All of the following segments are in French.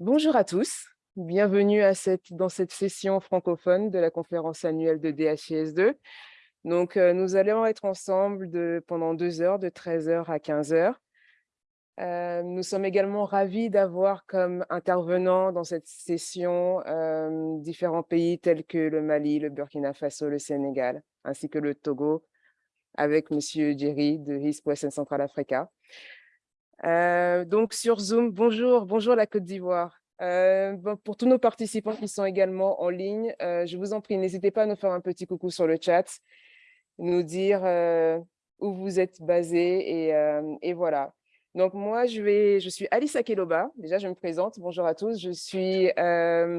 Bonjour à tous, bienvenue à cette, dans cette session francophone de la conférence annuelle de DHIS2. Donc, euh, nous allons être ensemble pendant deux heures, de 13h à 15h. Euh, nous sommes également ravis d'avoir comme intervenants dans cette session euh, différents pays tels que le Mali, le Burkina Faso, le Sénégal, ainsi que le Togo, avec M. Djeri de East West Central Africa. Euh, donc sur Zoom, bonjour, bonjour la Côte d'Ivoire. Euh, pour tous nos participants qui sont également en ligne, euh, je vous en prie, n'hésitez pas à nous faire un petit coucou sur le chat, nous dire où vous êtes basés et, voilà. Donc moi, je, je suis Alice Akeloba, déjà je me présente, bonjour à tous, je suis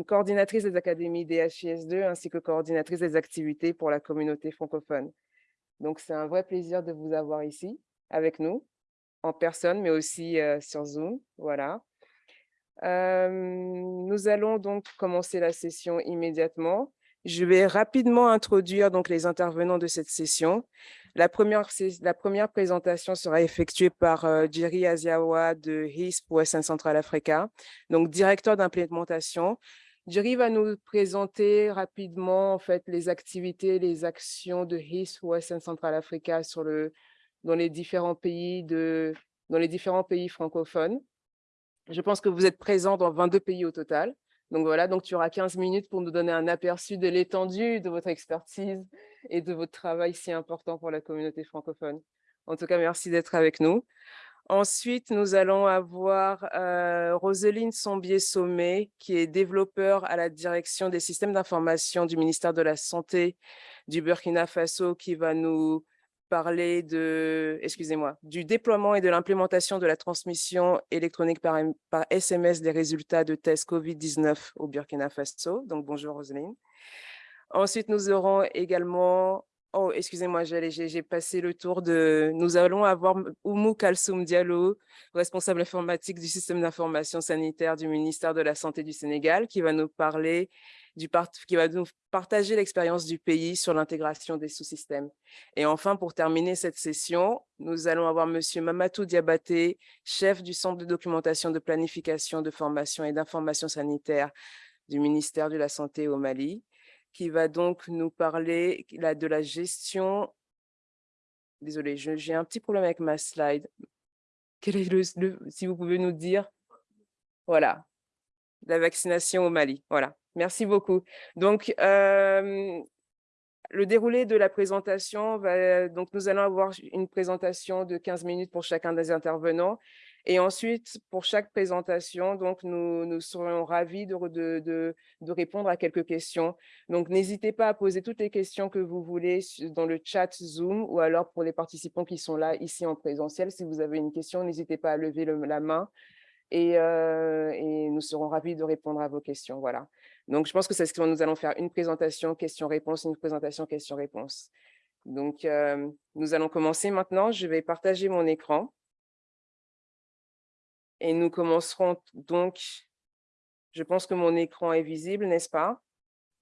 coordinatrice des académies DHIS2 ainsi que coordinatrice des activités pour la communauté francophone. Donc c'est un vrai plaisir de vous avoir ici avec nous en personne, mais aussi sur Zoom. Voilà. nous allons donc commencer la session immédiatement. Je vais rapidement introduire donc les intervenants de cette session. La première, la première présentation sera effectuée par Jerry Aziawa de HISP Western Central Africa, donc directeur d'implémentation. Jerry va nous présenter rapidement en fait, les activités, les actions de HISP Western Central Africa sur le, dans les différents pays, de, dans les différents pays francophones. Je pense que vous êtes présents dans 22 pays au total. Donc voilà, donc tu auras 15 minutes pour nous donner un aperçu de l'étendue de votre expertise et de votre travail si important pour la communauté francophone. En tout cas, merci d'être avec nous. Ensuite, nous allons avoir euh, Roseline Sombier-Sommet, qui est développeur à la direction des systèmes d'information du ministère de la Santé du Burkina Faso, qui va nous parler de, excusez-moi, du déploiement et de l'implémentation de la transmission électronique par, SMS des résultats de tests COVID-19 au Burkina Faso. Donc, bonjour Roselyne. Ensuite, nous aurons également, oh, excusez-moi, j'ai passé le tour de, nous allons avoir Oumou Kalsoum Diallo, responsable informatique du système d'information sanitaire du ministère de la Santé du Sénégal, qui va nous parler qui va nous partager l'expérience du pays sur l'intégration des sous-systèmes. Et enfin, pour terminer cette session, nous allons avoir M. Mamatou Diabaté, chef du Centre de documentation de planification, de formation et d'information sanitaire du ministère de la Santé au Mali, qui va donc nous parler de la gestion... Désolée, j'ai un petit problème avec ma slide. Quel est le, si vous pouvez nous dire? Voilà, la vaccination au Mali. Voilà. Merci beaucoup. Donc, le déroulé de la présentation, va, donc nous allons avoir une présentation de 15 minutes pour chacun des intervenants. Et ensuite, pour chaque présentation, donc nous, nous serons ravis de, répondre à quelques questions. Donc, n'hésitez pas à poser toutes les questions que vous voulez dans le chat Zoom ou alors pour les participants qui sont là ici en présentiel. Si vous avez une question, n'hésitez pas à lever la main et, et, nous serons ravis de répondre à vos questions. Voilà. Donc, je pense que c'est ce que nous allons faire, une présentation question-réponse, une présentation question-réponse. Donc, nous allons commencer maintenant. Je vais partager mon écran. Et nous commencerons donc, je pense que mon écran est visible, n'est-ce pas?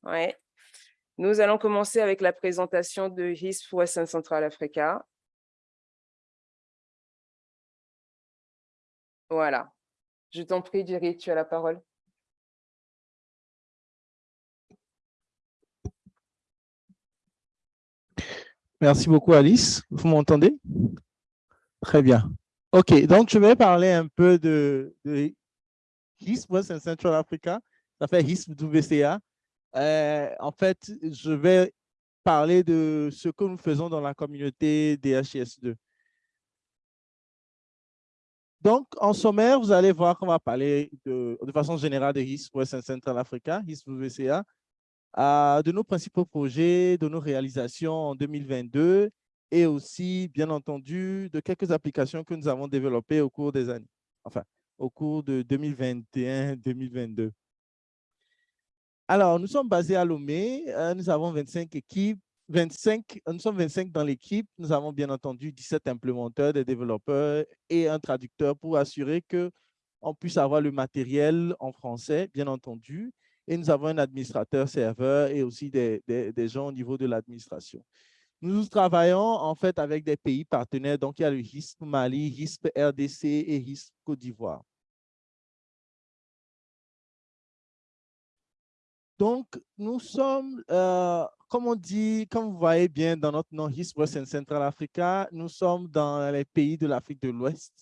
Oui. Nous allons commencer avec la présentation de HISP Western Central Africa. Voilà. Je t'en prie, Jerry, tu as la parole. Merci beaucoup, Alice. Vous m'entendez? Très bien. OK, donc je vais parler un peu de, de HISP West Central Africa. Ça fait HISP WCA. Euh, en fait, je vais parler de ce que nous faisons dans la communauté DHS2. Donc, en sommaire, vous allez voir qu'on va parler de, de façon générale de HISP West Central Africa, HISP WCA, de nos principaux projets, de nos réalisations en 2022 et aussi, bien entendu, de quelques applications que nous avons développées au cours des années, enfin, au cours de 2021-2022. Alors, nous sommes basés à Lomé, euh, nous avons 25 équipes, 25, nous sommes 25 dans l'équipe, nous avons bien entendu 17 implémenteurs, des développeurs et un traducteur pour assurer que on puisse avoir le matériel en français, bien entendu, et nous avons un administrateur serveur et aussi des, des, gens au niveau de l'administration. Nous travaillons en fait avec des pays partenaires, donc il y a le HISP Mali, HISP RDC et HISP Côte d'Ivoire. Donc, nous sommes, euh, comme on dit, comme vous voyez bien dans notre nom, East, West and Central Africa, nous sommes dans les pays de l'Afrique de l'Ouest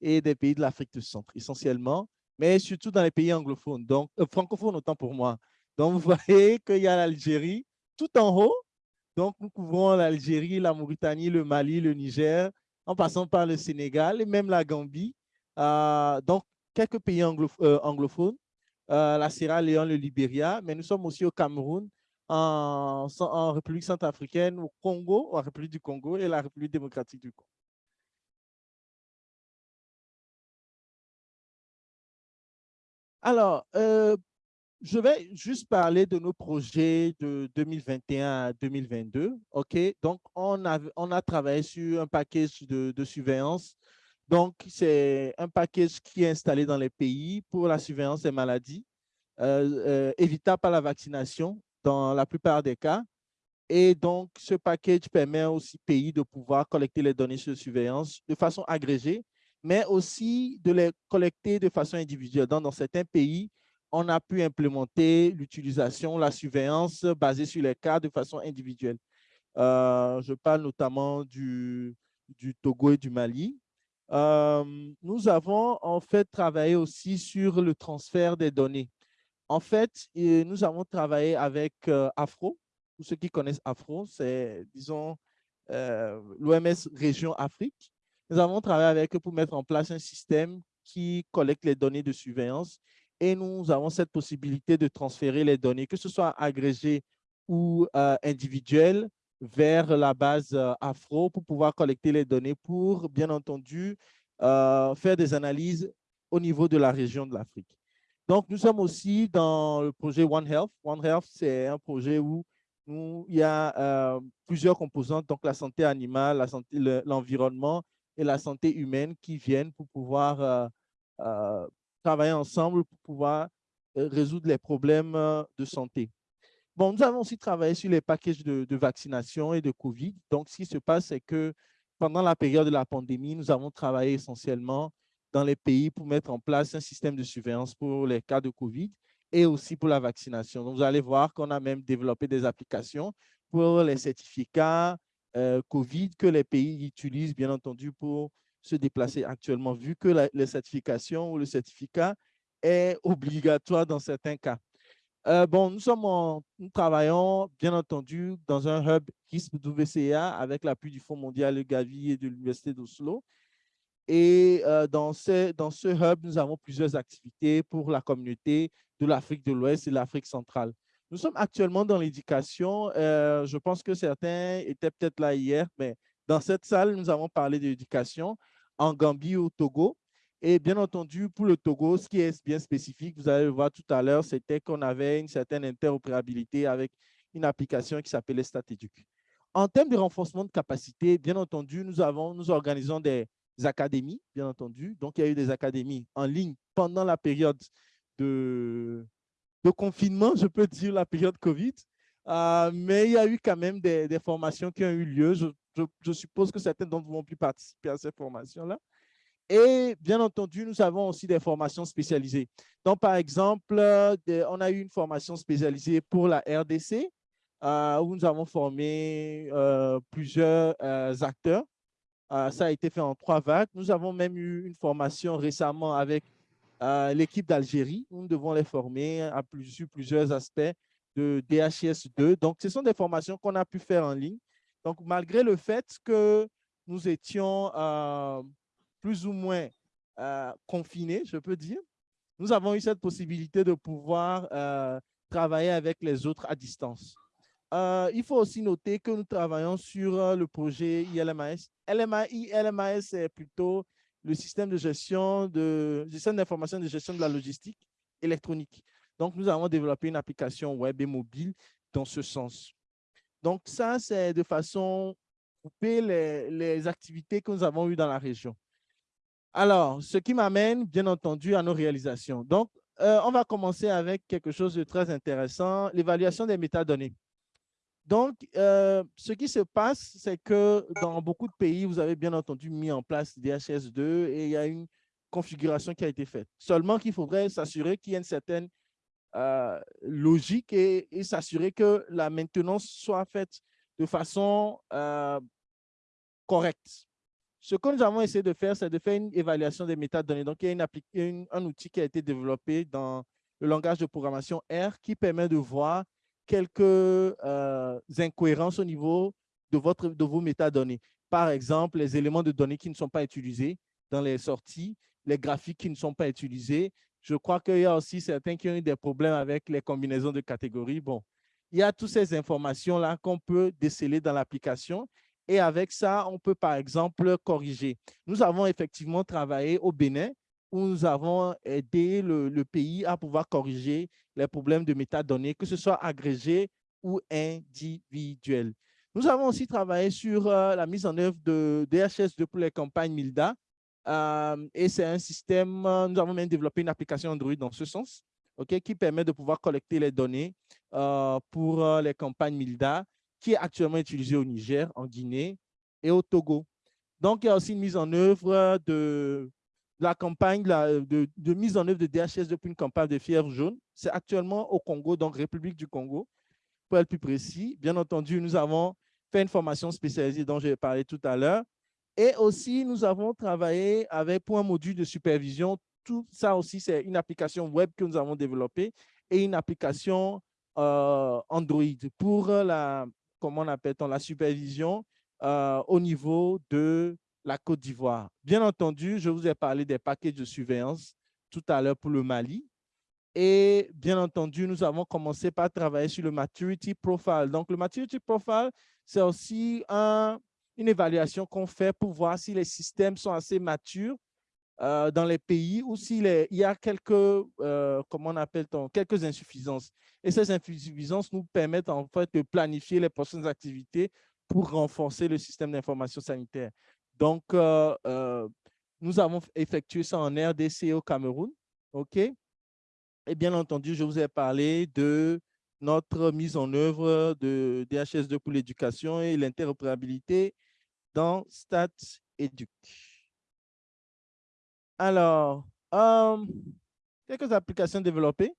et des pays de l'Afrique du Centre, essentiellement, mais surtout dans les pays anglophones, donc euh, francophones autant pour moi. Donc, vous voyez qu'il y a l'Algérie tout en haut. Donc, nous couvrons l'Algérie, la Mauritanie, le Mali, le Niger, en passant par le Sénégal et même la Gambie. Euh, donc, quelques pays anglophones. Euh, la Sierra Leone, le Libéria, mais nous sommes aussi au Cameroun, en, en République centrafricaine, au Congo, en République du Congo et la République démocratique du Congo. Alors, euh, je vais juste parler de nos projets de 2021 à 2022. OK? Donc, on a, a travaillé sur un package de, surveillance donc, c'est un package qui est installé dans les pays pour la surveillance des maladies, euh, euh, évitables par la vaccination dans la plupart des cas. Et donc, ce package permet aussi aux pays de pouvoir collecter les données sur surveillance de façon agrégée, mais aussi de les collecter de façon individuelle. dans certains pays, on a pu implémenter l'utilisation, la surveillance basée sur les cas de façon individuelle. Euh, je parle notamment du, Togo et du Mali. Euh, nous avons en fait travaillé aussi sur le transfert des données. En fait, nous avons travaillé avec euh, Afro. Pour ceux qui connaissent Afro, c'est, disons, l'OMS Région Afrique. Nous avons travaillé avec eux pour mettre en place un système qui collecte les données de surveillance et nous avons cette possibilité de transférer les données, que ce soit agrégées ou individuelles, vers la base euh, Afro pour pouvoir collecter les données pour, bien entendu, euh, faire des analyses au niveau de la région de l'Afrique. Donc, nous sommes aussi dans le projet One Health. One Health, c'est un projet où, il y a euh, plusieurs composantes, donc la santé animale, l'environnement et la santé humaine qui viennent pour pouvoir travailler ensemble pour pouvoir résoudre les problèmes de santé. Bon, nous avons aussi travaillé sur les packages de, vaccination et de COVID. Donc, ce qui se passe, c'est que pendant la période de la pandémie, nous avons travaillé essentiellement dans les pays pour mettre en place un système de surveillance pour les cas de COVID et aussi pour la vaccination. Donc, vous allez voir qu'on a même développé des applications pour les certificats euh, COVID que les pays utilisent, bien entendu, pour se déplacer actuellement, vu que la, les certifications ou le certificat est obligatoire dans certains cas. Euh, bon, nous, sommes nous travaillons bien entendu dans un hub WCA avec l'appui du Fonds mondial Gavi et de l'Université d'Oslo. Et euh, dans, ce, dans ce hub, nous avons plusieurs activités pour la communauté de l'Afrique de l'Ouest et l'Afrique centrale. Nous sommes actuellement dans l'éducation. Euh, je pense que certains étaient peut-être là hier, mais dans cette salle, nous avons parlé d'éducation en Gambie au Togo. Et bien entendu, pour le Togo, ce qui est bien spécifique, vous allez le voir tout à l'heure, c'était qu'on avait une certaine interopérabilité avec une application qui s'appelait StatEduc. En termes de renforcement de capacité, bien entendu, nous, avons, nous organisons des académies, bien entendu. Donc, il y a eu des académies en ligne pendant la période de, de confinement, je peux dire la période COVID. Euh, mais il y a eu quand même des, formations qui ont eu lieu. Je, suppose que certains d'entre vous ont pu participer à ces formations-là. Et bien entendu, nous avons aussi des formations spécialisées. Donc, par exemple, on a eu une formation spécialisée pour la RDC, euh, où nous avons formé euh, plusieurs euh, acteurs. ça a été fait en trois vagues. Nous avons même eu une formation récemment avec l'équipe d'Algérie. Nous devons les former à sur plusieurs aspects de DHS2. Donc, ce sont des formations qu'on a pu faire en ligne. Donc, malgré le fait que nous étions plus ou moins euh, confinés, je peux dire, nous avons eu cette possibilité de pouvoir euh, travailler avec les autres à distance. Euh, il faut aussi noter que nous travaillons sur le projet ILMAS. LMAI, LMAS, c'est plutôt le système de gestion de d'information de gestion de la logistique électronique. Donc, nous avons développé une application web et mobile dans ce sens. Donc, ça, c'est de façon couper les, les activités que nous avons eues dans la région. Alors, ce qui m'amène, bien entendu, à nos réalisations. Donc, euh, on va commencer avec quelque chose de très intéressant, l'évaluation des métadonnées. Donc, euh, ce qui se passe, c'est que dans beaucoup de pays, vous avez bien entendu mis en place DHS2 et il y a une configuration qui a été faite. Seulement qu'il faudrait s'assurer qu'il y ait une certaine euh, logique et, s'assurer que la maintenance soit faite de façon euh, correcte. Ce que nous avons essayé de faire, c'est de faire une évaluation des métadonnées. Donc, il y a un outil qui a été développé dans le langage de programmation R qui permet de voir quelques euh, incohérences au niveau de, votre, de vos métadonnées. Par exemple, les éléments de données qui ne sont pas utilisés dans les sorties, les graphiques qui ne sont pas utilisés. Je crois qu'il y a aussi certains qui ont eu des problèmes avec les combinaisons de catégories. Bon, il y a toutes ces informations-là qu'on peut déceler dans l'application et avec ça, on peut par exemple corriger. Nous avons effectivement travaillé au Bénin où nous avons aidé le, pays à pouvoir corriger les problèmes de métadonnées, que ce soit agrégé ou individuel. Nous avons aussi travaillé sur euh, la mise en œuvre de DHS2 pour les campagnes MILDA. Euh, et c'est un système, euh, nous avons même développé une application Android dans ce sens, qui permet de pouvoir collecter les données pour les campagnes MILDA, qui est actuellement utilisée au Niger, en Guinée et au Togo. Donc, il y a aussi une mise en œuvre de la campagne de, de, mise en œuvre de DHS depuis une campagne de fièvre jaune. C'est actuellement au Congo, donc République du Congo, pour être plus précis. Bien entendu, nous avons fait une formation spécialisée dont j'ai parlé tout à l'heure. Et aussi, nous avons travaillé avec pour un module de supervision. Tout ça aussi, c'est une application web que nous avons développée et une application euh, Android pour la, comment on appelle -on, la supervision euh, au niveau de la Côte d'Ivoire. Bien entendu, je vous ai parlé des paquets de surveillance tout à l'heure pour le Mali. Et bien entendu, nous avons commencé par travailler sur le Maturity Profile. Donc, le Maturity Profile, c'est aussi une évaluation qu'on fait pour voir si les systèmes sont assez matures euh, dans les pays ou s'il y a quelques, euh, comment on appelle -on, quelques insuffisances. Et ces insuffisances nous permettent en fait de planifier les prochaines activités pour renforcer le système d'information sanitaire. Donc, euh, euh, nous avons effectué ça en RDC au Cameroun. OK? Et bien entendu, je vous ai parlé de notre mise en œuvre de DHS2 pour l'éducation et l'interopérabilité dans StatEduc. Alors, euh, quelques applications développées.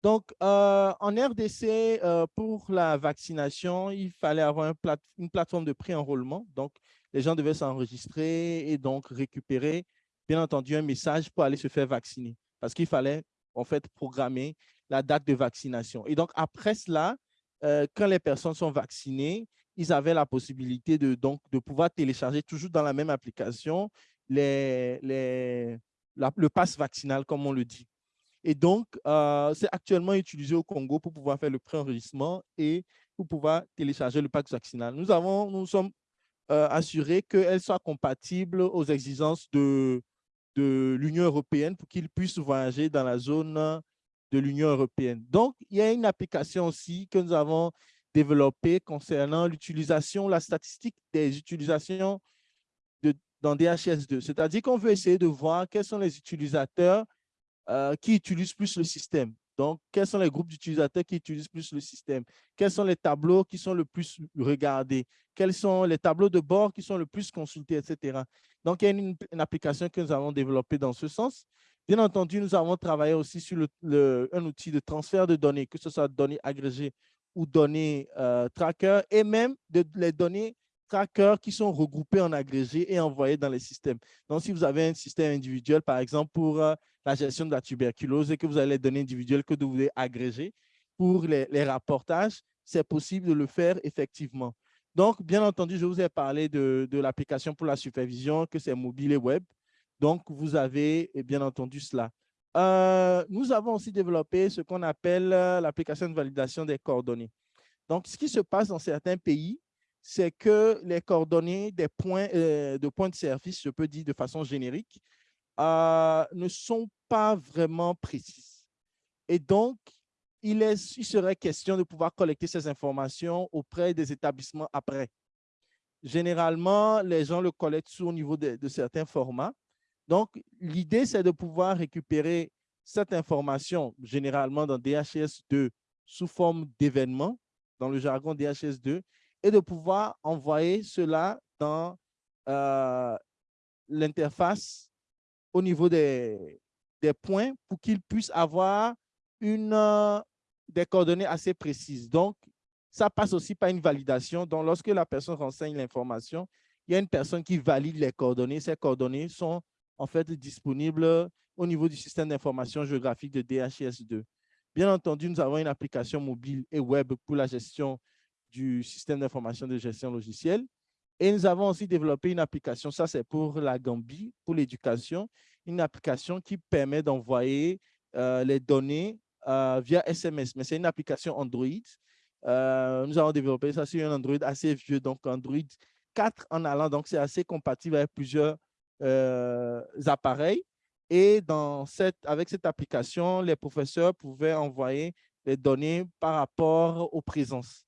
Donc, en RDC, pour la vaccination, il fallait avoir une plateforme de pré-enrôlement. Donc, les gens devaient s'enregistrer et donc récupérer, bien entendu, un message pour aller se faire vacciner parce qu'il fallait en fait programmer la date de vaccination. Et donc, après cela, euh, quand les personnes sont vaccinées, ils avaient la possibilité de, donc, de pouvoir télécharger toujours dans la même application le pass vaccinal, comme on le dit. Et donc, euh, c'est actuellement utilisé au Congo pour pouvoir faire le pré-enregistrement et pour pouvoir télécharger le pass vaccinal. Nous, avons, nous sommes euh, assurer qu'elle soit compatible aux exigences de, l'Union européenne pour qu'ils puissent voyager dans la zone de l'Union européenne. Donc, il y a une application aussi que nous avons développée concernant l'utilisation, la statistique des utilisations dans DHS2. C'est-à-dire qu'on veut essayer de voir quels sont les utilisateurs euh, qui utilisent plus le système. Donc, quels sont les groupes d'utilisateurs qui utilisent plus le système? Quels sont les tableaux qui sont le plus regardés? Quels sont les tableaux de bord qui sont le plus consultés, etc. Donc, il y a une, application que nous avons développée dans ce sens. Bien entendu, nous avons travaillé aussi sur un outil de transfert de données, que ce soit données agrégées ou données euh, tracker, et même de, les données tracker qui sont regroupées en agrégé et envoyées dans les systèmes. Donc, si vous avez un système individuel, par exemple, pour euh, la gestion de la tuberculose et que vous avez les données individuelles que vous devez agréger pour les, rapportages, c'est possible de le faire effectivement. Donc, bien entendu, je vous ai parlé de, l'application pour la supervision, que c'est mobile et web. Donc, vous avez bien entendu cela. Euh, nous avons aussi développé ce qu'on appelle euh, l'application de validation des coordonnées. Donc, ce qui se passe dans certains pays, c'est que les coordonnées des points, euh, de points de service, je peux dire de façon générique, euh, ne sont pas vraiment précises. Et donc, il, est, il serait question de pouvoir collecter ces informations auprès des établissements après. Généralement, les gens le collectent au niveau de, de certains formats. Donc, l'idée, c'est de pouvoir récupérer cette information, généralement dans DHS2, sous forme d'événements, dans le jargon DHS2, et de pouvoir envoyer cela dans euh, l'interface au niveau des, des points pour qu'ils puissent avoir une, des coordonnées assez précises. Donc, ça passe aussi par une validation. Donc, lorsque la personne renseigne l'information, il y a une personne qui valide les coordonnées. Ces coordonnées sont en fait disponibles au niveau du système d'information géographique de DHIS2. Bien entendu, nous avons une application mobile et web pour la gestion du système d'information de gestion logicielle. Et nous avons aussi développé une application, ça c'est pour la Gambie, pour l'éducation, une application qui permet d'envoyer euh, les données euh, via SMS, mais c'est une application Android. Euh, nous avons développé ça sur un Android assez vieux, donc Android 4 en allant, donc c'est assez compatible avec plusieurs appareils. Et dans cette, avec cette application, les professeurs pouvaient envoyer les données par rapport aux présences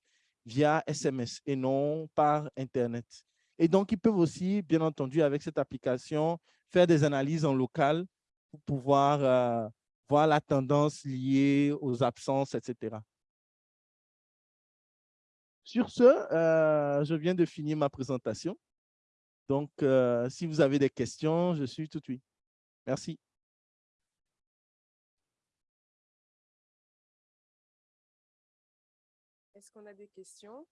via SMS et non par Internet. Et donc, ils peuvent aussi, bien entendu, avec cette application, faire des analyses en local pour pouvoir euh, voir la tendance liée aux absences, etc. Sur ce, euh, je viens de finir ma présentation. Donc, euh, si vous avez des questions, je suis tout de suite. Merci. Qu'on a des questions?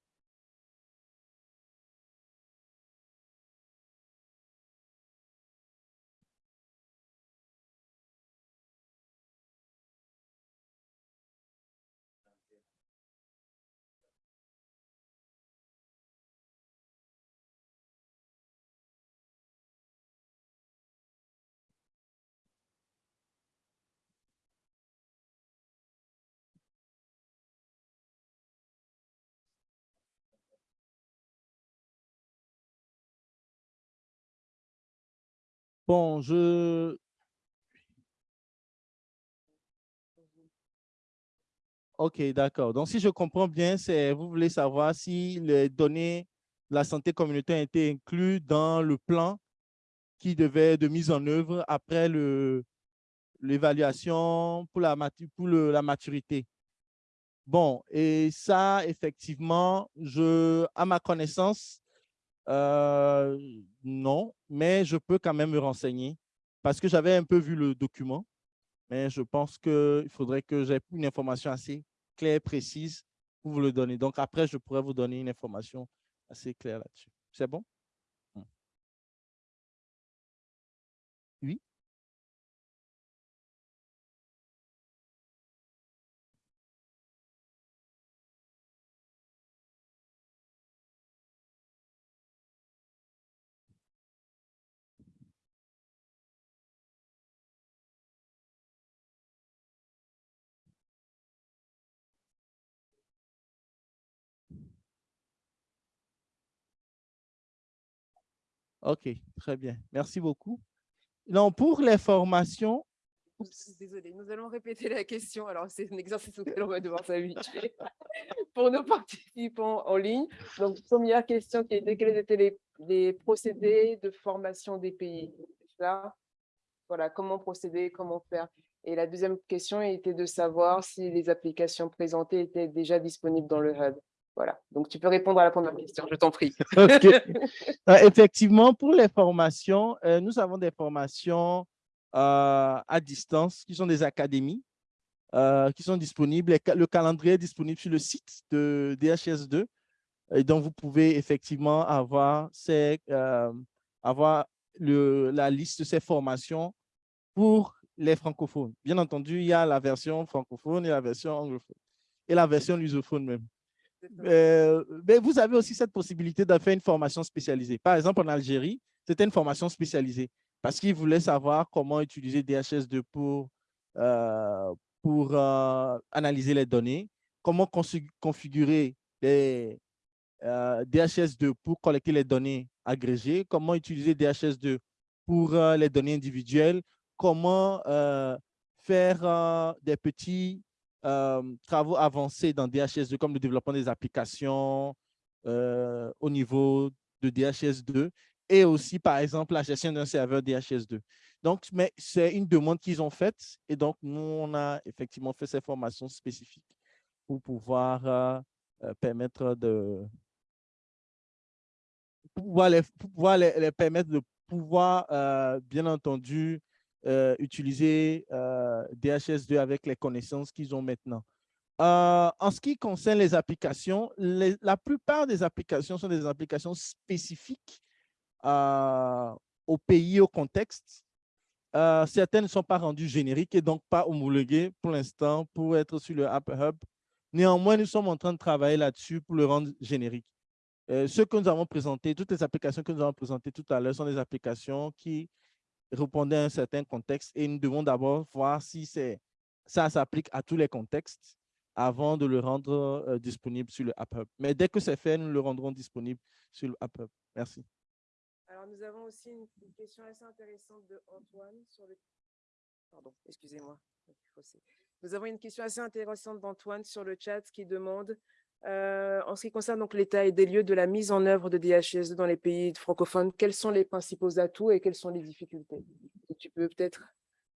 Bon, je... OK, d'accord. Donc, si je comprends bien, c'est vous voulez savoir si les données de la santé communautaire été incluses dans le plan qui devait de mise en œuvre après l'évaluation pour, la, pour la maturité. Bon, et ça, effectivement, je, à ma connaissance, euh, non, mais je peux quand même me renseigner parce que j'avais un peu vu le document, mais je pense qu'il faudrait que j'ai une information assez claire, précise pour vous le donner. Donc après, je pourrais vous donner une information assez claire là-dessus. C'est bon? Oui? OK, très bien. Merci beaucoup. Donc, pour les formations... Désolée, nous allons répéter la question. Alors, c'est un exercice auquel on va devoir s'habituer pour nos participants en ligne. Donc, première question qui était quels étaient les, procédés de formation des pays? Là, voilà, comment procéder, comment faire? Et la deuxième question était de savoir si les applications présentées étaient déjà disponibles dans le Hub. Voilà, donc tu peux répondre à la première question, je t'en prie. Euh, effectivement, pour les formations, euh, nous avons des formations euh, à distance qui sont des académies qui sont disponibles. Le calendrier est disponible sur le site de DHS2 et donc vous pouvez effectivement avoir, ces, avoir le, la liste de ces formations pour les francophones. Bien entendu, il y a la version francophone et la version anglophone et la version lusophone même. Euh, mais vous avez aussi cette possibilité de faire une formation spécialisée. Par exemple, en Algérie, c'était une formation spécialisée parce qu'ils voulaient savoir comment utiliser DHS2 pour, euh, pour euh, analyser les données, comment configurer les DHS2 pour collecter les données agrégées, comment utiliser DHS2 pour les données individuelles, comment faire des petits travaux avancés dans DHS2 comme le développement des applications euh, au niveau de DHS2 et aussi, par exemple, la gestion d'un serveur DHS2. Donc, mais c'est une demande qu'ils ont faite et donc, nous, on a effectivement fait ces formations spécifiques pour pouvoir euh, permettre de pouvoir les, permettre de pouvoir, bien entendu, euh, utiliser euh, DHS2 avec les connaissances qu'ils ont maintenant. Euh, en ce qui concerne les applications, la plupart des applications sont des applications spécifiques au pays, au contexte. certaines ne sont pas rendues génériques et donc pas homologuées pour l'instant pour être sur le App Hub. Néanmoins, nous sommes en train de travailler là-dessus pour le rendre générique. ce que nous avons présenté, toutes les applications que nous avons présentées tout à l'heure sont des applications qui répondaient à un certain contexte et nous devons d'abord voir si ça s'applique à tous les contextes avant de le rendre euh, disponible sur le App Hub. Mais dès que c'est fait, nous le rendrons disponible sur le App Hub. Merci. Alors, nous avons aussi une, question assez intéressante de Antoine sur le... Pardon, excusez-moi. Nous avons une question assez intéressante d'Antoine sur le chat qui demande euh, en ce qui concerne donc l'état et des lieux de la mise en œuvre de DHS dans les pays francophones, quels sont les principaux atouts et quelles sont les difficultés? Tu peux peut-être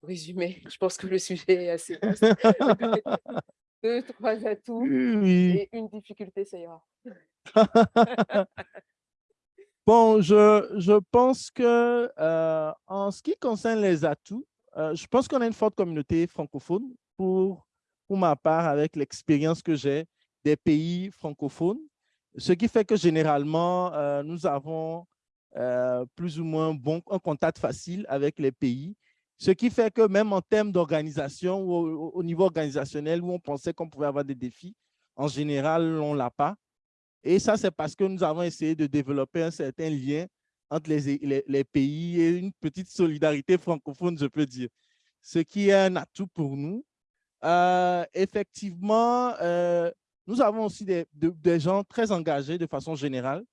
résumer, je pense que le sujet est assez vaste. Deux, trois atouts et une difficulté, ça ira. bon, je, je pense que euh, en ce qui concerne les atouts, euh, je pense qu'on a une forte communauté francophone pour, pour ma part avec l'expérience que j'ai des pays francophones, ce qui fait que généralement, euh, nous avons euh, plus ou moins bon, un contact facile avec les pays, ce qui fait que même en termes d'organisation ou au, niveau organisationnel où on pensait qu'on pouvait avoir des défis, en général, on ne l'a pas. Et ça, c'est parce que nous avons essayé de développer un certain lien entre les, les, pays et une petite solidarité francophone, je peux dire, ce qui est un atout pour nous. Euh, effectivement, nous avons aussi des, gens très engagés de façon générale.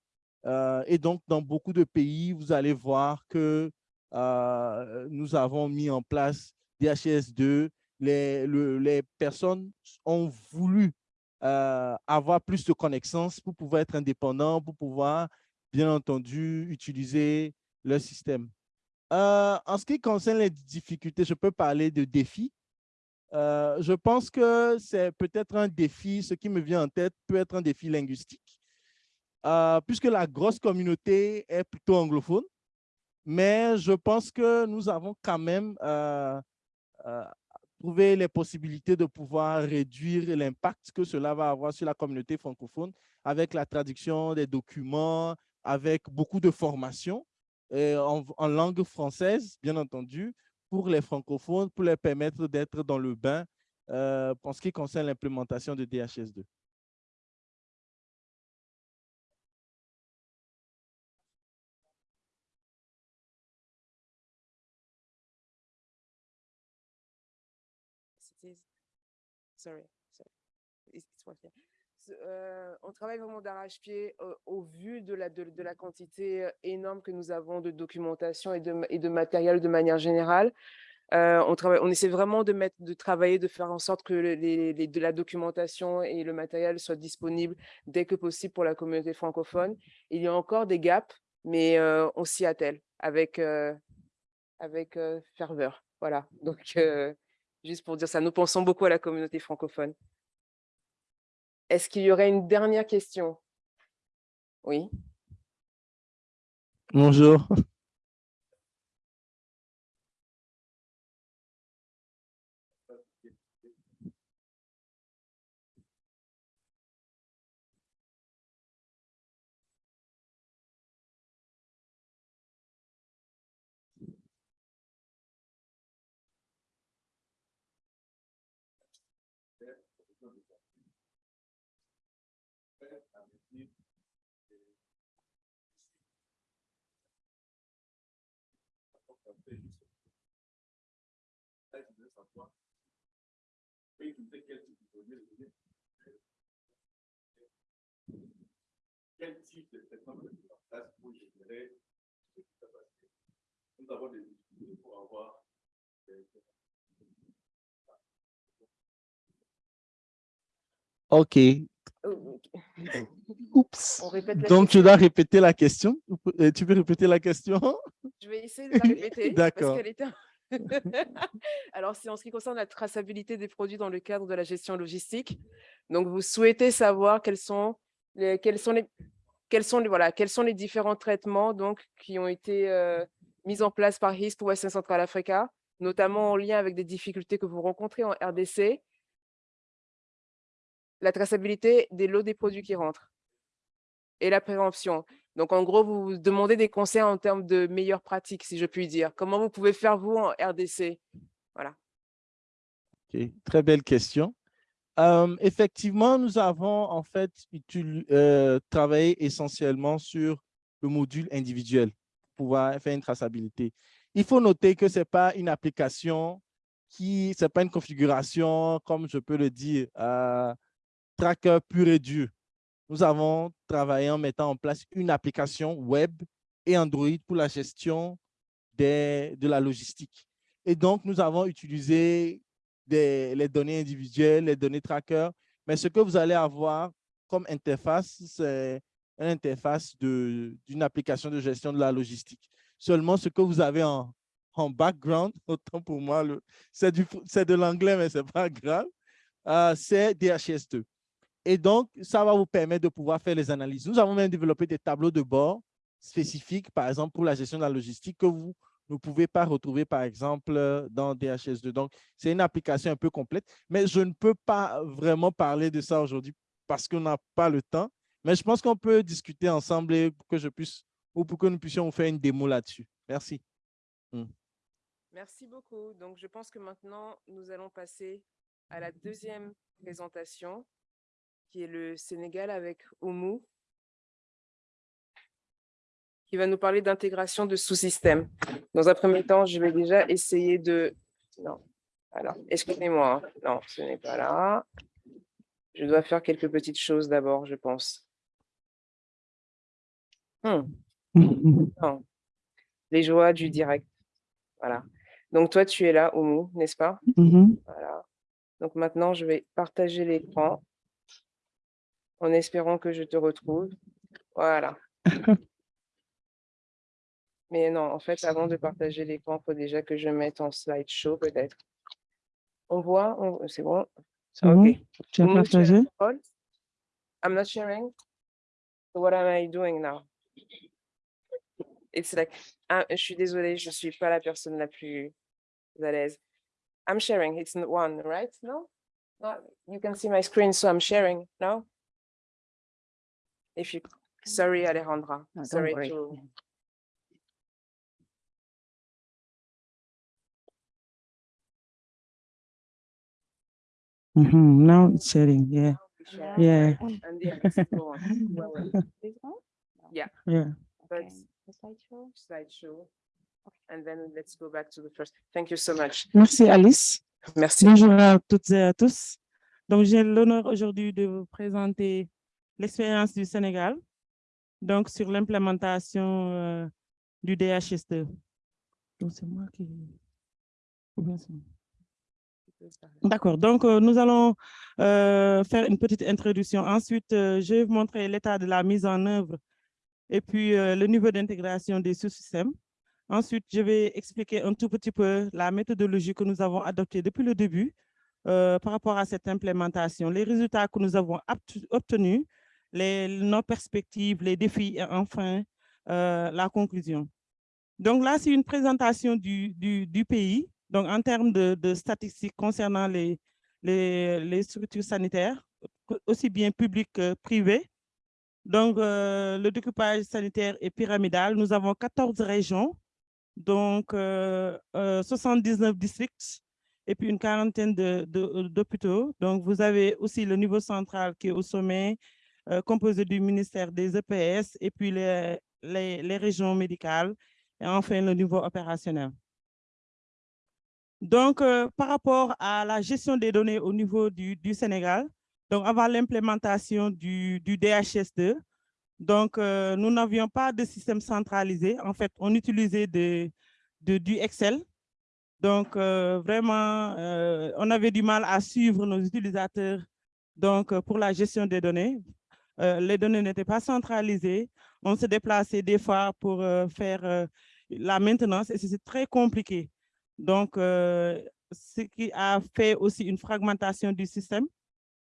Euh, et donc, dans beaucoup de pays, vous allez voir que euh, nous avons mis en place DHS2. Les, personnes ont voulu euh, avoir plus de connaissances pour pouvoir être indépendants, pour pouvoir, bien entendu, utiliser le système. en ce qui concerne les difficultés, je peux parler de défis. Euh, je pense que c'est peut-être un défi, ce qui me vient en tête peut être un défi linguistique, euh, puisque la grosse communauté est plutôt anglophone, mais je pense que nous avons quand même euh, trouvé les possibilités de pouvoir réduire l'impact que cela va avoir sur la communauté francophone avec la traduction des documents, avec beaucoup de formations en langue française, bien entendu, pour les francophones, pour les permettre d'être dans le bain euh, en ce qui concerne l'implémentation de DHS2. Sorry, sorry. Euh, on travaille vraiment d'arrache-pied euh, au vu de la, quantité euh, énorme que nous avons de documentation et de, matériel de manière générale. on, travaille, on essaie vraiment de, travailler, de faire en sorte que de la documentation et le matériel soient disponibles dès que possible pour la communauté francophone. Il y a encore des gaps, mais on s'y attelle avec, avec ferveur. Voilà, donc juste pour dire ça, nous pensons beaucoup à la communauté francophone. Est-ce qu'il y aurait une dernière question? Oui. Bonjour. Quel type de traitement de place pour générer. Nous avons des difficultés pour avoir OK. Oups. Donc, tu dois répéter la question. Euh, tu peux répéter la question? Je vais essayer de la répéter. D'accord. Alors, c'est en ce qui concerne la traçabilité des produits dans le cadre de la gestion logistique. Donc, vous souhaitez savoir quels sont les, quels sont les, quels sont les, voilà, quels sont les différents traitements donc, qui ont été euh, mis en place par HISP Western Central Africa notamment en lien avec des difficultés que vous rencontrez en RDC, la traçabilité des lots des produits qui rentrent et la prévention. Donc, en gros, vous demandez des conseils en termes de meilleures pratiques, si je puis dire. Comment vous pouvez faire, vous, en RDC Voilà. Ok, Très belle question. Effectivement, nous avons en fait euh, travaillé essentiellement sur le module individuel pour pouvoir faire une traçabilité. Il faut noter que ce n'est pas une application qui, ce n'est pas une configuration, comme je peux le dire, tracker pur et dur. Nous avons travaillé en mettant en place une application web et Android pour la gestion de la logistique. Et donc, nous avons utilisé les données individuelles, les données tracker, mais ce que vous allez avoir comme interface, c'est une interface d'une application de gestion de la logistique. Seulement, ce que vous avez en, background, autant pour moi, c'est de l'anglais, mais ce n'est pas grave, euh, c'est DHS2. Et donc, ça va vous permettre de pouvoir faire les analyses. Nous avons même développé des tableaux de bord spécifiques, par exemple, pour la gestion de la logistique que vous ne pouvez pas retrouver, par exemple, dans DHS2. Donc, c'est une application un peu complète, mais je ne peux pas vraiment parler de ça aujourd'hui parce qu'on n'a pas le temps. Mais je pense qu'on peut discuter ensemble et pour que je puisse, ou pour que nous puissions vous faire une démo là-dessus. Merci. Merci beaucoup. Donc, je pense que maintenant, nous allons passer à la deuxième présentation, qui est le Sénégal avec Oumou, qui va nous parler d'intégration de sous-systèmes. Dans un premier temps, je vais déjà essayer de... Non, alors, excusez-moi. hein. Non, ce n'est pas là. Je dois faire quelques petites choses d'abord, je pense. Hmm, non. Les joies du direct. Voilà. Donc, toi, tu es là, Oumou, n'est-ce pas? Mhm. Voilà. Donc maintenant, je vais partager l'écran en espérant que je te retrouve. Voilà. Mais non, en fait, avant de partager l'écran, il faut déjà que je mette en slideshow peut-être. On voit, on- c'est bon? C'est bon? Ok. Tu as partagé? I'm not sharing. So what am I doing now? It's like, ah, je suis désolée, je suis pas la personne la plus à l'aise. I'm sharing, it's one, right? No? No, you can see my screen, so I'm sharing, no? If you, sorry Alejandra, No, sorry to. Mhm. Now it's sharing, yeah, share, yeah, And well, This one? Yeah, yeah. but Okay. The slideshow? slideshow. And then let's go back to the first. Thank you so much. Merci Alice. Merci. Bonjour à toutes et à tous. Donc, j'ai l'honneur aujourd'hui de vous présenter l'expérience du Sénégal, donc sur l'implémentation euh, du DHS2. Donc, c'est moi qui... D'accord, donc euh, nous allons euh, faire une petite introduction. Ensuite, je vais vous montrer l'état de la mise en œuvre et puis le niveau d'intégration des sous-systèmes. Ensuite, je vais expliquer un tout petit peu la méthodologie que nous avons adoptée depuis le début par rapport à cette implémentation, les résultats que nous avons obtenus, les, nos perspectives, les défis et enfin euh, la conclusion. Donc là, c'est une présentation du, du, du pays. Donc en termes de, de statistiques concernant les, les, les structures sanitaires, aussi bien publiques que privées. Donc euh, le découpage sanitaire est pyramidal. Nous avons 14 régions, donc euh, euh, 79 districts et puis une quarantaine de- de- d'hôpitaux. Donc vous avez aussi le niveau central qui est au sommet, euh, composé du ministère des EPS et puis les, les, régions médicales et enfin le niveau opérationnel. Donc, euh, par rapport à la gestion des données au niveau du, du Sénégal, donc avant l'implémentation du, du DHS2, donc euh, nous n'avions pas de système centralisé. En fait, on utilisait de, de- du Excel. Donc, vraiment, on avait du mal à suivre nos utilisateurs donc, pour la gestion des données. Euh, les données n'étaient pas centralisées. On se déplaçait des fois pour euh, faire euh, la maintenance et c'est très compliqué. Donc, ce qui a fait aussi une fragmentation du système,